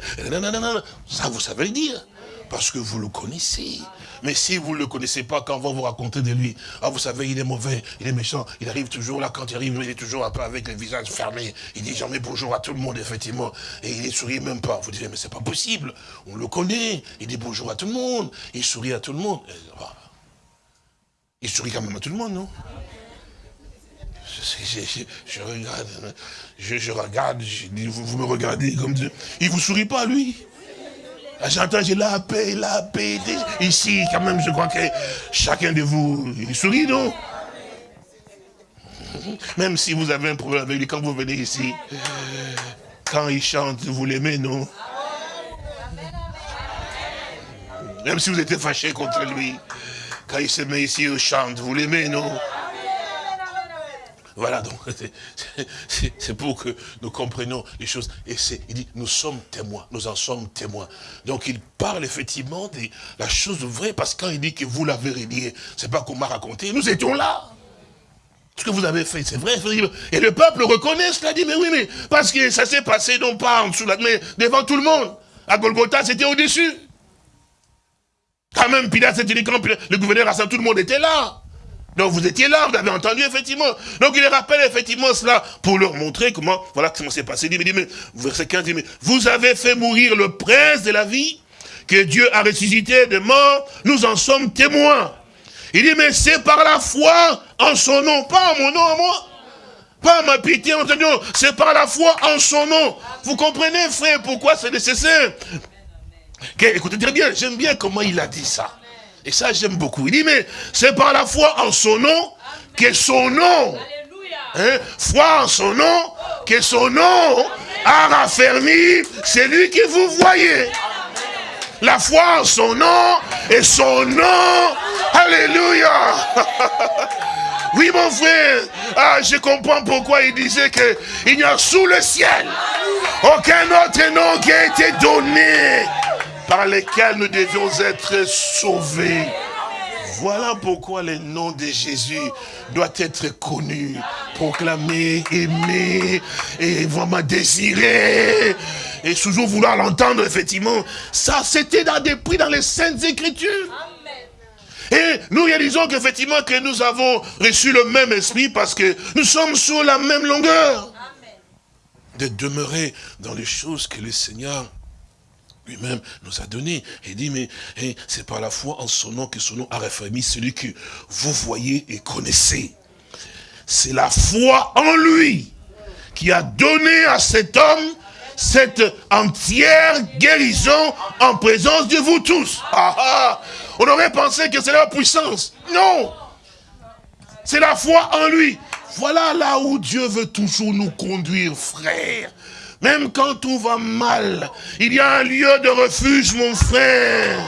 Ça, vous savez le dire. Parce que vous le connaissez. Mais si vous ne le connaissez pas, quand on va vous raconter de lui, ah vous savez, il est mauvais, il est méchant, il arrive toujours là, quand il arrive, il est toujours un peu avec le visage fermé, il dit jamais bonjour à tout le monde, effectivement, et il ne sourit même pas. Vous dites, mais c'est pas possible, on le connaît, il dit bonjour à tout le monde, il sourit à tout le monde. Il sourit quand même à tout le monde, non? Je, regarde, je, regarde, vous, vous, me regardez comme Dieu. Il vous sourit pas, lui? J'entends, j'ai la paix, la paix. Ici, quand même, je crois que chacun de vous, sourit, non? Même si vous avez un problème avec lui, quand vous venez ici, quand il chante, vous l'aimez, non? Même si vous êtes fâché contre lui, quand il se met ici, il chante, vous l'aimez, non? Voilà, donc c'est pour que nous comprenions les choses. Et il dit, nous sommes témoins, nous en sommes témoins. Donc il parle effectivement de la chose vraie, parce que quand il dit que vous l'avez ce c'est pas qu'on m'a raconté, nous étions là. ce que vous avez fait, c'est vrai. Et le peuple reconnaît cela, dit, mais oui, mais parce que ça s'est passé non pas en dessous, mais devant tout le monde. À Golgotha, c'était au-dessus. Quand même, Pilate s'était dit, quand le gouverneur Hassan, tout le monde était là. Donc vous étiez là, vous avez entendu effectivement. Donc il rappelle effectivement cela pour leur montrer comment, voilà comment c'est passé. Il dit, mais, verset 15, dit, mais vous avez fait mourir le prince de la vie, que Dieu a ressuscité de mort, nous en sommes témoins. Il dit, mais c'est par la foi en son nom, pas en mon nom à moi. Pas ma pitié, c'est par la foi en son nom. Vous comprenez, frère, pourquoi c'est nécessaire? Écoutez très bien, j'aime bien comment il a dit ça. Et ça, j'aime beaucoup. Il dit, mais c'est par la foi en son nom que son nom, hein, foi en son nom, que son nom a raffermi celui que vous voyez. La foi en son nom et son nom. Alléluia. Oui, mon frère, ah, je comprends pourquoi il disait qu'il n'y a sous le ciel aucun autre nom qui a été donné par lesquels nous devions être sauvés. Voilà pourquoi le nom de Jésus doit être connu, proclamé, aimé, et vraiment désiré. Et toujours vouloir l'entendre, effectivement. Ça, c'était dans des prix dans les Saintes Écritures. Et nous réalisons qu'effectivement que nous avons reçu le même esprit parce que nous sommes sur la même longueur. De demeurer dans les choses que le Seigneur lui-même nous a donné. Il dit, mais c'est par la foi en son nom que son nom a réformé celui que vous voyez et connaissez. C'est la foi en lui qui a donné à cet homme cette entière guérison en présence de vous tous. Ah, ah. on aurait pensé que c'est la puissance. Non. C'est la foi en lui. Voilà là où Dieu veut toujours nous conduire, frère. Même quand tout va mal, il y a un lieu de refuge, mon frère.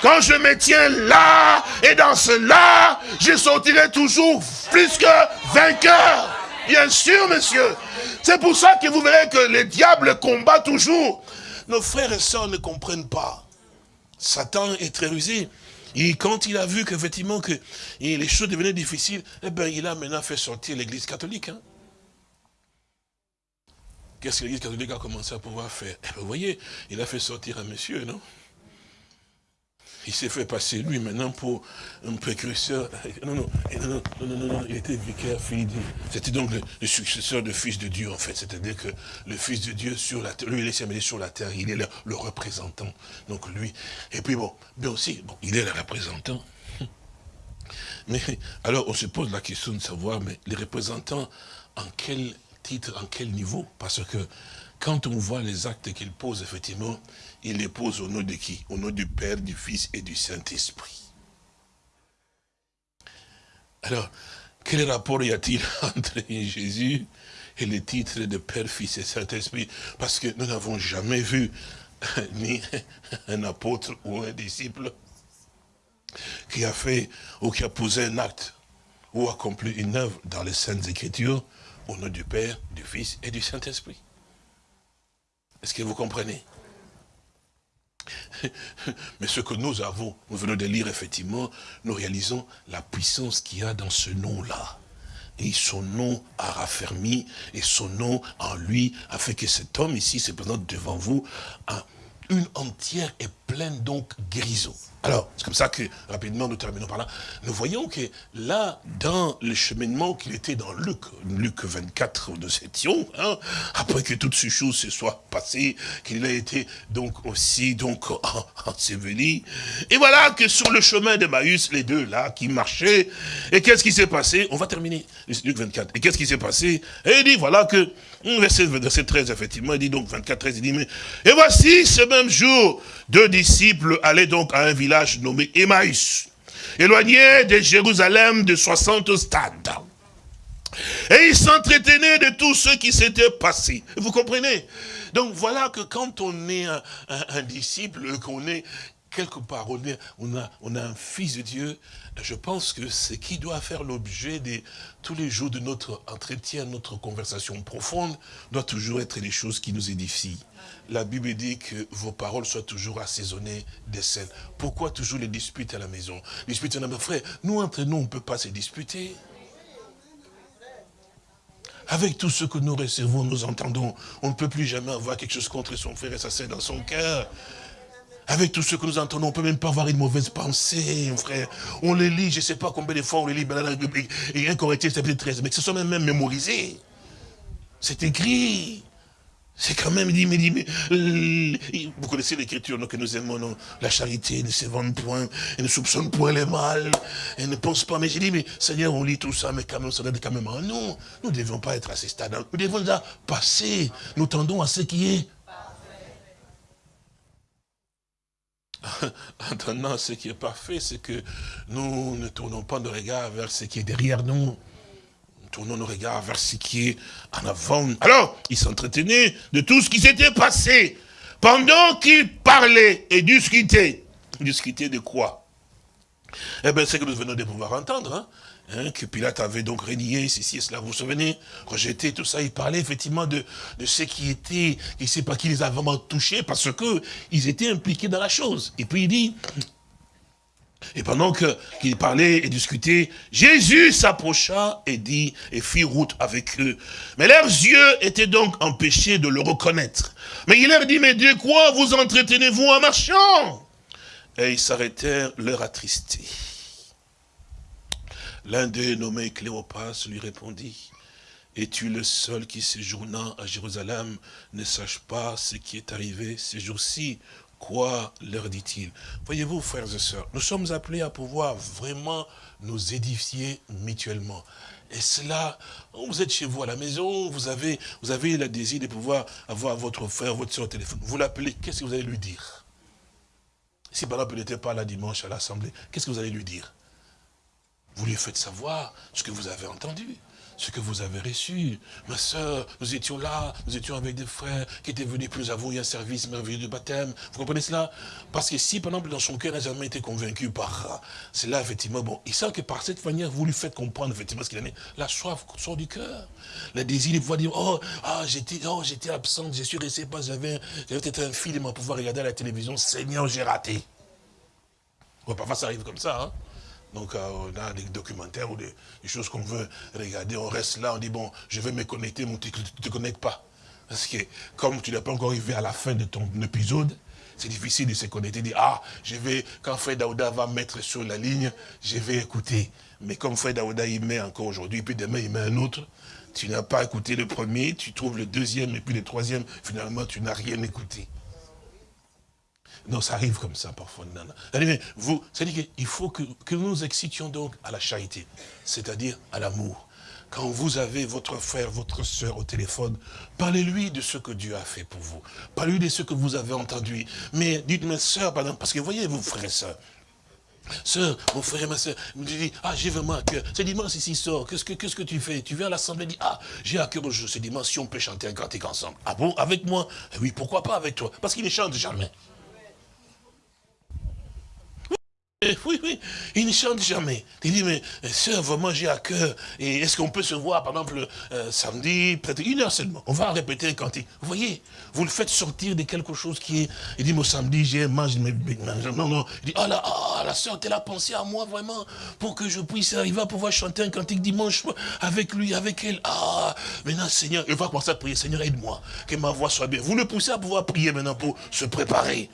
Quand je me tiens là, et dans cela, je sortirai toujours plus que vainqueur. Bien sûr, monsieur. C'est pour ça que vous verrez que le diable combat toujours. Nos frères et sœurs ne comprennent pas. Satan est très rusé. Et quand il a vu qu'effectivement que les choses devenaient difficiles, eh ben, il a maintenant fait sortir l'église catholique. Hein. Qu'est-ce que l'église catholique a commencé à pouvoir faire eh ben, Vous voyez, il a fait sortir un monsieur, non? Il s'est fait passer lui maintenant pour un précurseur. Non, non, non, non, non, il était vicaire, fils de C'était donc le, successeur du Fils de Dieu, en fait. C'est-à-dire que le Fils de Dieu sur la terre, lui, il est sur la terre, il est le, représentant. Donc lui, et puis bon, bien aussi, bon, il est le représentant. Mais alors, on se pose la question de savoir, mais les représentants, en quel titre, en quel niveau? Parce que quand on voit les actes qu'il pose, effectivement, il les pose au nom de qui? Au nom du Père, du Fils et du Saint-Esprit. Alors, quel rapport y a-t-il entre Jésus et les titres de Père, Fils et Saint-Esprit? Parce que nous n'avons jamais vu ni un apôtre ou un disciple qui a fait ou qui a posé un acte ou accompli une œuvre dans les Saintes Écritures au nom du Père, du Fils et du Saint-Esprit. Est-ce que vous comprenez? Mais ce que nous avons, nous venons de lire effectivement, nous réalisons la puissance qu'il y a dans ce nom-là. Et son nom a raffermi, et son nom en lui a fait que cet homme ici se présente devant vous à une entière et pleine donc guérison. Alors, c'est comme ça que, rapidement, nous terminons par là. Nous voyons que là, dans le cheminement qu'il était dans Luc, Luc 24, nous étions, hein, après que toutes ces choses se soient passées, qu'il a été donc aussi donc enseveli. Et voilà que sur le chemin de Maïs, les deux là, qui marchaient, et qu'est-ce qui s'est passé? On va terminer, Luc 24. Et qu'est-ce qui s'est passé? Et il dit, voilà que, verset, verset 13, effectivement, il dit donc 24, 13, il dit, mais, et voici ce même jour, deux disciples allaient donc à un village nommé Emmaüs, éloigné de Jérusalem de 60 stades. Et ils s'entretenaient de tout ce qui s'était passé. Vous comprenez? Donc voilà que quand on est un, disciple, qu'on est quelque part, on, a, un fils de Dieu, je pense que ce qui doit faire l'objet de tous les jours de notre entretien, notre conversation profonde, doit toujours être les choses qui nous édifient la Bible dit que vos paroles soient toujours assaisonnées des scènes. Pourquoi toujours les disputes à la maison? Disputes à la frère, nous entre nous, on ne peut pas se disputer. avec tout ce que nous recevons, nous entendons, on ne peut plus jamais avoir quelque chose contre son frère et sa sœur dans son cœur. Avec tout ce que nous entendons, on ne peut même pas avoir une mauvaise pensée, frère. On les lit, je ne sais pas combien de fois on les lit, et un correctif, c'est peut-être 13, mais ce sont même, même mémorisés. C'est écrit. C'est quand même, dit, mais, dit, mais euh, vous connaissez l'écriture que nous aimons, non la charité ne se vend point, elle ne soupçonne point les mal, elle ne pense pas. Mais j'ai dit, mais Seigneur, on lit tout ça, mais quand même, ça doit être quand même en nous. Nous ne devions pas être à ce stade. Nous devons déjà passer. Nous tendons à ce qui est. En ce qui est parfait, c'est que nous ne tournons pas nos regards vers ce qui est derrière nous tournons nos regards vers ce qui est en avant. Alors, il s'entretenait de tout ce qui s'était passé. Pendant qu'il parlait et discutait. Discutait de quoi? Eh bien, c'est que nous venons de pouvoir entendre. Hein, hein, que Pilate avait donc régné, ceci et cela, vous vous souvenez Rejeté, tout ça, il parlait effectivement de, de ce qui était, il ne sait pas qui les a vraiment touchés, parce que ils étaient impliqués dans la chose. Et puis il dit, et pendant qu'il parlait et discutait, Jésus s'approcha et dit, et fit route avec eux. Mais leurs yeux étaient donc empêchés de le reconnaître. Mais il leur dit, mais de quoi vous entretenez-vous en marchant? Et ils s'arrêtèrent, leur attristés. L'un d'eux, nommé Cléopas, lui répondit, es-tu le seul qui, séjournant à Jérusalem, ne sache pas ce qui est arrivé ces jours-ci. Quoi leur dit-il? Voyez-vous, frères et sœurs, nous sommes appelés à pouvoir vraiment nous édifier mutuellement. Et cela, vous êtes chez vous à la maison, vous avez, vous avez le désir de pouvoir avoir votre frère, votre soeur au téléphone. Vous l'appelez, qu'est-ce que vous allez lui dire? Si par exemple il n'était pas là dimanche à l'Assemblée, qu'est-ce que vous allez lui dire? Vous lui faites savoir ce que vous avez entendu ce que vous avez reçu. Ma soeur, nous étions là, nous étions avec des frères qui étaient venus, plus nous avons eu un service merveilleux de baptême. Vous comprenez cela? Parce que si, par exemple, dans son cœur, n'a jamais été convaincu par cela, effectivement, bon, il sent que par cette manière, vous lui faites comprendre, effectivement, ce qu'il en est. La soif sort du cœur. Le désir de pouvoir dire, oh, ah, j'étais oh, j'étais absente, je suis resté pas, j'avais peut-être un film à pouvoir regarder à la télévision, Seigneur, j'ai raté. Parfois, ça arrive comme ça, hein donc euh, on a des documentaires ou des, choses qu'on veut regarder, on reste là, on dit bon, je vais me connecter, mais tu ne te connectes pas. Parce que comme tu n'es pas encore arrivé à la fin de ton épisode, c'est difficile de se connecter, de dire, ah, je vais, quand Frère Daouda va mettre sur la ligne, je vais écouter. Mais comme Frère Daouda, il met encore aujourd'hui, puis demain, il met un autre, tu n'as pas écouté le premier, tu trouves le deuxième, et puis le troisième, finalement, tu n'as rien écouté. Non, ça arrive comme ça parfois. Vous, c'est-à-dire qu'il faut que, que nous excitions donc à la charité, c'est-à-dire à, l'amour. Quand vous avez votre frère, votre soeur au téléphone, parlez-lui de ce que Dieu a fait pour vous. Parlez-lui de ce que vous avez entendu. Mais dites, moi soeur, pardon, parce que voyez, vous frères et sœurs, Sœur, mon frère et ma soeur, me dit, ah, j'ai vraiment à cœur. C'est dimanche ici, sort. Qu'est-ce que, qu'est-ce que tu fais? Tu viens à l'assemblée, dit, ah, j'ai à cœur ce dimanche, si on peut chanter un cantique ensemble. Ah bon, avec moi? Eh Oui, pourquoi pas avec toi? Parce qu'il ne chante jamais. Eh, oui, oui, il ne chante jamais. Il dit, mais euh, sœur, vraiment j'ai à cœur. Et est-ce qu'on peut se voir, par exemple, euh, samedi, peut-être une heure seulement? On va répéter un cantique. Vous voyez, vous le faites sortir de quelque chose qui est... Il dit, moi samedi, j'ai mange mes... Non, non. Il dit, oh là, oh, la sœur, elle a pensé à moi vraiment pour que je puisse arriver à pouvoir chanter un cantique dimanche avec lui, avec elle. Ah, maintenant, Seigneur, il va commencer à prier. Seigneur, aide-moi, que ma voix soit bien. Vous le poussez à pouvoir prier maintenant pour se préparer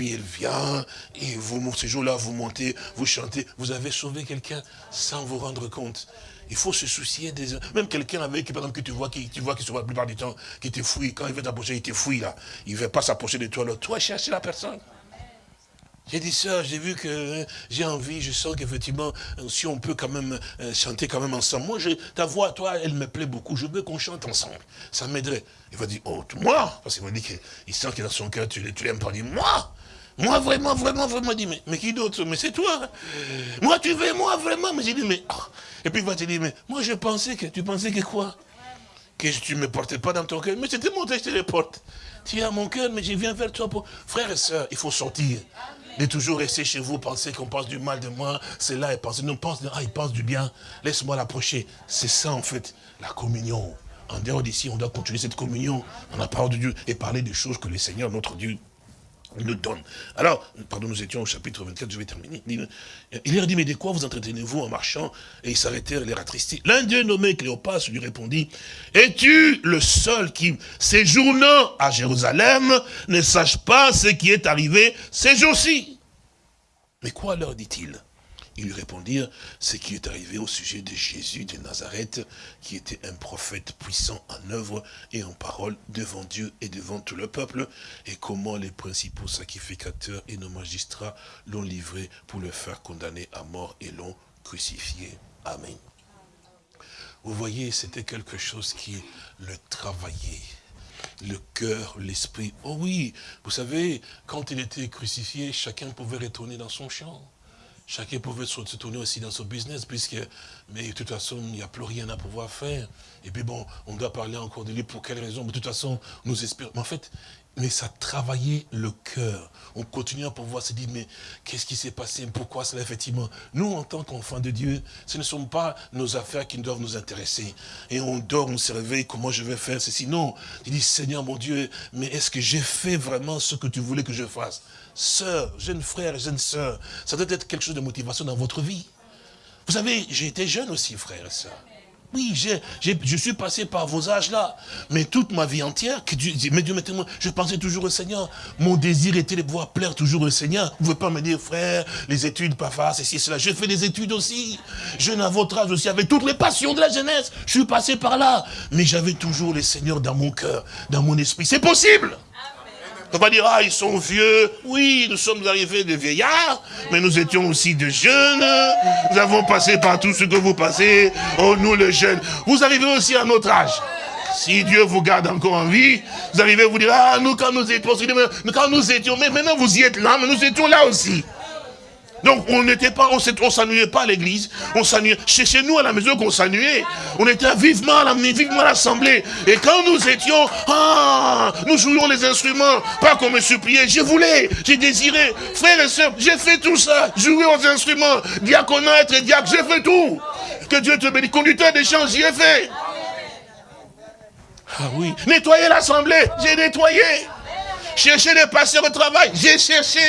puis il vient, et vous, ce jour-là, vous montez, vous chantez, vous avez sauvé quelqu'un sans vous rendre compte. Il faut se soucier des... Même quelqu'un avec, par exemple, que tu vois, qui, tu vois qui se voit la plupart du temps, qui te fouille, quand il veut t'approcher, il te fouille là. Il ne veut pas s'approcher de toi, là. Toi, chercher la personne. J'ai dit ça, j'ai vu que hein, j'ai envie, je sens qu'effectivement, euh, si on peut quand même euh, chanter quand même ensemble. Moi, je, ta voix, toi, elle me plaît beaucoup. Je veux qu'on chante ensemble. Ça m'aiderait. Il va dire, oh, moi? Parce qu'il m'a dit qu'il sent que dans son cœur, tu, tu l'aimes pas. Dit, moi? Moi, vraiment, vraiment, vraiment, dit, mais, mais qui d'autre? Mais c'est toi. Moi, tu veux, moi, vraiment? Mais j'ai dit, mais... Ah. Et puis, il va te dire, mais moi, je pensais que... Tu pensais que quoi? Que tu ne me portais pas dans ton cœur. Mais c'était mon je te le porte. Tu à mon cœur, mais je viens vers toi pour... Frères et sœurs, il faut sortir. De toujours rester chez vous, penser qu'on pense du mal de moi, c'est là et penser, non, pense, ah, il pense du bien, laisse-moi l'approcher. C'est ça, en fait, la communion. En dehors d'ici, on doit continuer cette communion, on a parole de Dieu, et parler des choses que le Seigneur, notre Dieu, donne. Alors, pardon, nous étions au chapitre 24, je vais terminer. Il leur dit, mais de quoi vous entretenez-vous en marchant? Et ils s'arrêtèrent, les attristés. L'un d'eux, nommé Cléopas, lui répondit, es-tu le seul qui, séjournant à Jérusalem, ne sache pas ce qui est arrivé ces jours-ci? Mais quoi leur dit-il? Ils lui répondirent ce qui est arrivé au sujet de Jésus de Nazareth, qui était un prophète puissant en œuvre et en parole devant Dieu et devant tout le peuple, et comment les principaux sacrificateurs et nos magistrats l'ont livré pour le faire condamner à mort et l'ont crucifié. Amen. Vous voyez, c'était quelque chose qui le travaillait le cœur, l'esprit. Oh oui, vous savez, quand il était crucifié, chacun pouvait retourner dans son champ. Chacun pouvait se tourner aussi dans son business, puisque, mais de toute façon, il n'y a plus rien à pouvoir faire. Et puis bon, on doit parler encore de lui, pour quelle raison Mais de toute façon, nous espérons. Mais en fait, mais ça travaillait le cœur. On continue à pouvoir se dire, mais qu'est-ce qui s'est passé? Pourquoi cela Effectivement, nous, en tant qu'enfants de Dieu, ce ne sont pas nos affaires qui doivent nous intéresser. Et on dort, on se réveille, comment je vais faire ceci? Non, tu dis, Seigneur mon Dieu, mais est-ce que j'ai fait vraiment ce que tu voulais que je fasse? Sœur, jeune frère, jeune sœur, ça doit être quelque chose de motivation dans votre vie. Vous savez, j'ai été jeune aussi, frère et sœur. Oui, je suis passé par vos âges-là. Mais toute ma vie entière, que Dieu, mais Dieu moi, je pensais toujours au Seigneur. Mon désir était de pouvoir plaire toujours au Seigneur. Vous ne pouvez pas me dire, frère, les études, pas face, ceci, cela. J'ai fait des études aussi. Jeune à votre âge aussi, avec toutes les passions de la jeunesse. Je suis passé par là. Mais j'avais toujours le Seigneur dans mon cœur, dans mon esprit. C'est possible. On va dire, ah, ils sont vieux. Oui, nous sommes arrivés de vieillards, mais nous étions aussi de jeunes. Nous avons passé par tout ce que vous passez. Oh, nous les jeunes. Vous arrivez aussi à notre âge. Si Dieu vous garde encore en vie, vous arrivez à vous dire, ah, nous quand nous étions, quand nous étions, mais maintenant vous y êtes là, mais nous étions là aussi. Donc on n'était pas, on s'ennuyait pas à l'église, on s'ennuyait. Chez, nous à la maison qu'on s'ennuyait, on était vivement à vivement l'assemblée. Et quand nous étions, ah, nous jouions les instruments, pas qu'on me suppliait, je voulais, j'ai désiré. Frères et sœurs, j'ai fait tout ça, jouer aux instruments, diaconat, être diacre, j'ai fait tout. Que Dieu te bénisse. Conducteur champs, j'y ai fait. Ah oui. Nettoyer l'assemblée, j'ai nettoyé. Chercher les passeurs au travail, j'ai cherché.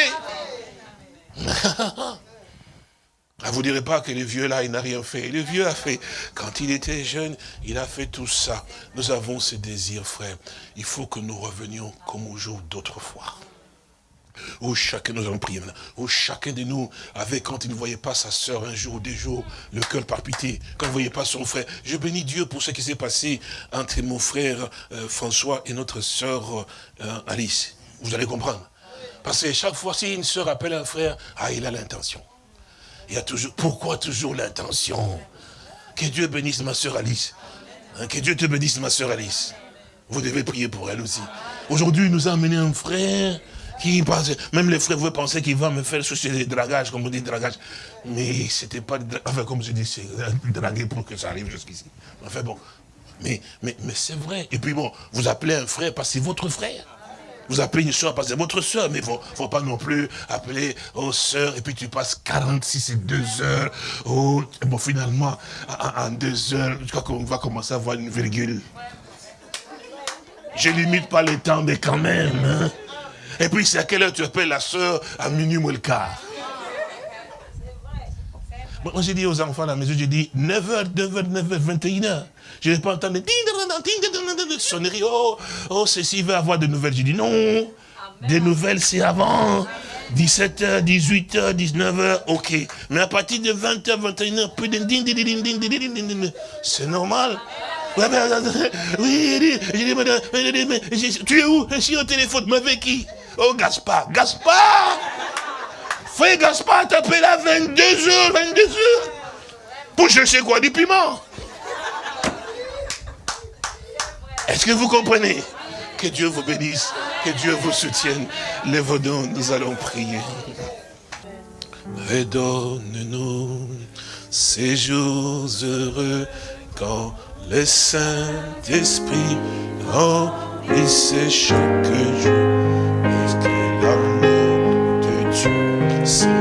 Ah, vous ne direz pas que le vieux là, il n'a rien fait. Le vieux a fait. Quand il était jeune, il a fait tout ça. Nous avons ce désir, frère. Il faut que nous revenions comme au jour d'autrefois. Où chacun, nous prier maintenant, où chacun de nous avait, quand il ne voyait pas sa soeur un jour ou deux jours, le cœur palpité, quand il ne voyait pas son frère. Je bénis Dieu pour ce qui s'est passé entre mon frère euh, François et notre soeur euh, Alice. Vous allez comprendre. Parce que chaque fois, si une soeur appelle un frère, ah, il a l'intention. Il y a toujours, pourquoi toujours l'intention? Que Dieu bénisse ma soeur Alice. Hein, que Dieu te bénisse ma soeur Alice. Vous devez prier pour elle aussi. Aujourd'hui, il nous a amené un frère qui pense, même les frères vous penser qu'il va me faire ce des dragage, comme on dit dragage. Mais c'était pas, enfin comme je dis, c'est draguer pour que ça arrive jusqu'ici. Enfin bon, mais, mais, mais c'est vrai. Et puis bon, vous appelez un frère parce que c'est votre frère. Vous appelez une soeur parce que c'est votre soeur, mais ne faut, pas non plus appeler aux soeurs, et puis tu passes 46 et 2 heures. Oh, bon, finalement, en 2 heures, je crois qu'on va commencer à voir une virgule. Je limite pas le temps, mais quand même. Hein. Et puis, c'est à quelle heure tu appelles la soeur à minuit ou le quart moi, j'ai dit aux enfants à la maison, j'ai dit 9h, 9h, 9h, 21h. Je n'ai pas entendu sonnerie, oh, oh, ceci va avoir de nouvelles. J'ai dit non, des nouvelles c'est avant. 17h, 18h, 19h, ok. Mais à partir de 20h, 21h, plus de ding, ding, ding, ding, ding, ding, ding, c'est normal. Oui, tu es où Je suis au téléphone, mais avec qui Oh, Gaspard, Gaspard Frère Gaspard t'appelle à 22h, 22h. Pour chercher quoi Du piment? Est-ce que vous comprenez? Que Dieu vous bénisse, que Dieu vous soutienne. Les nous nous allons prier. Redonne-nous ces jours heureux quand le Saint-Esprit remplisse chaque jour see.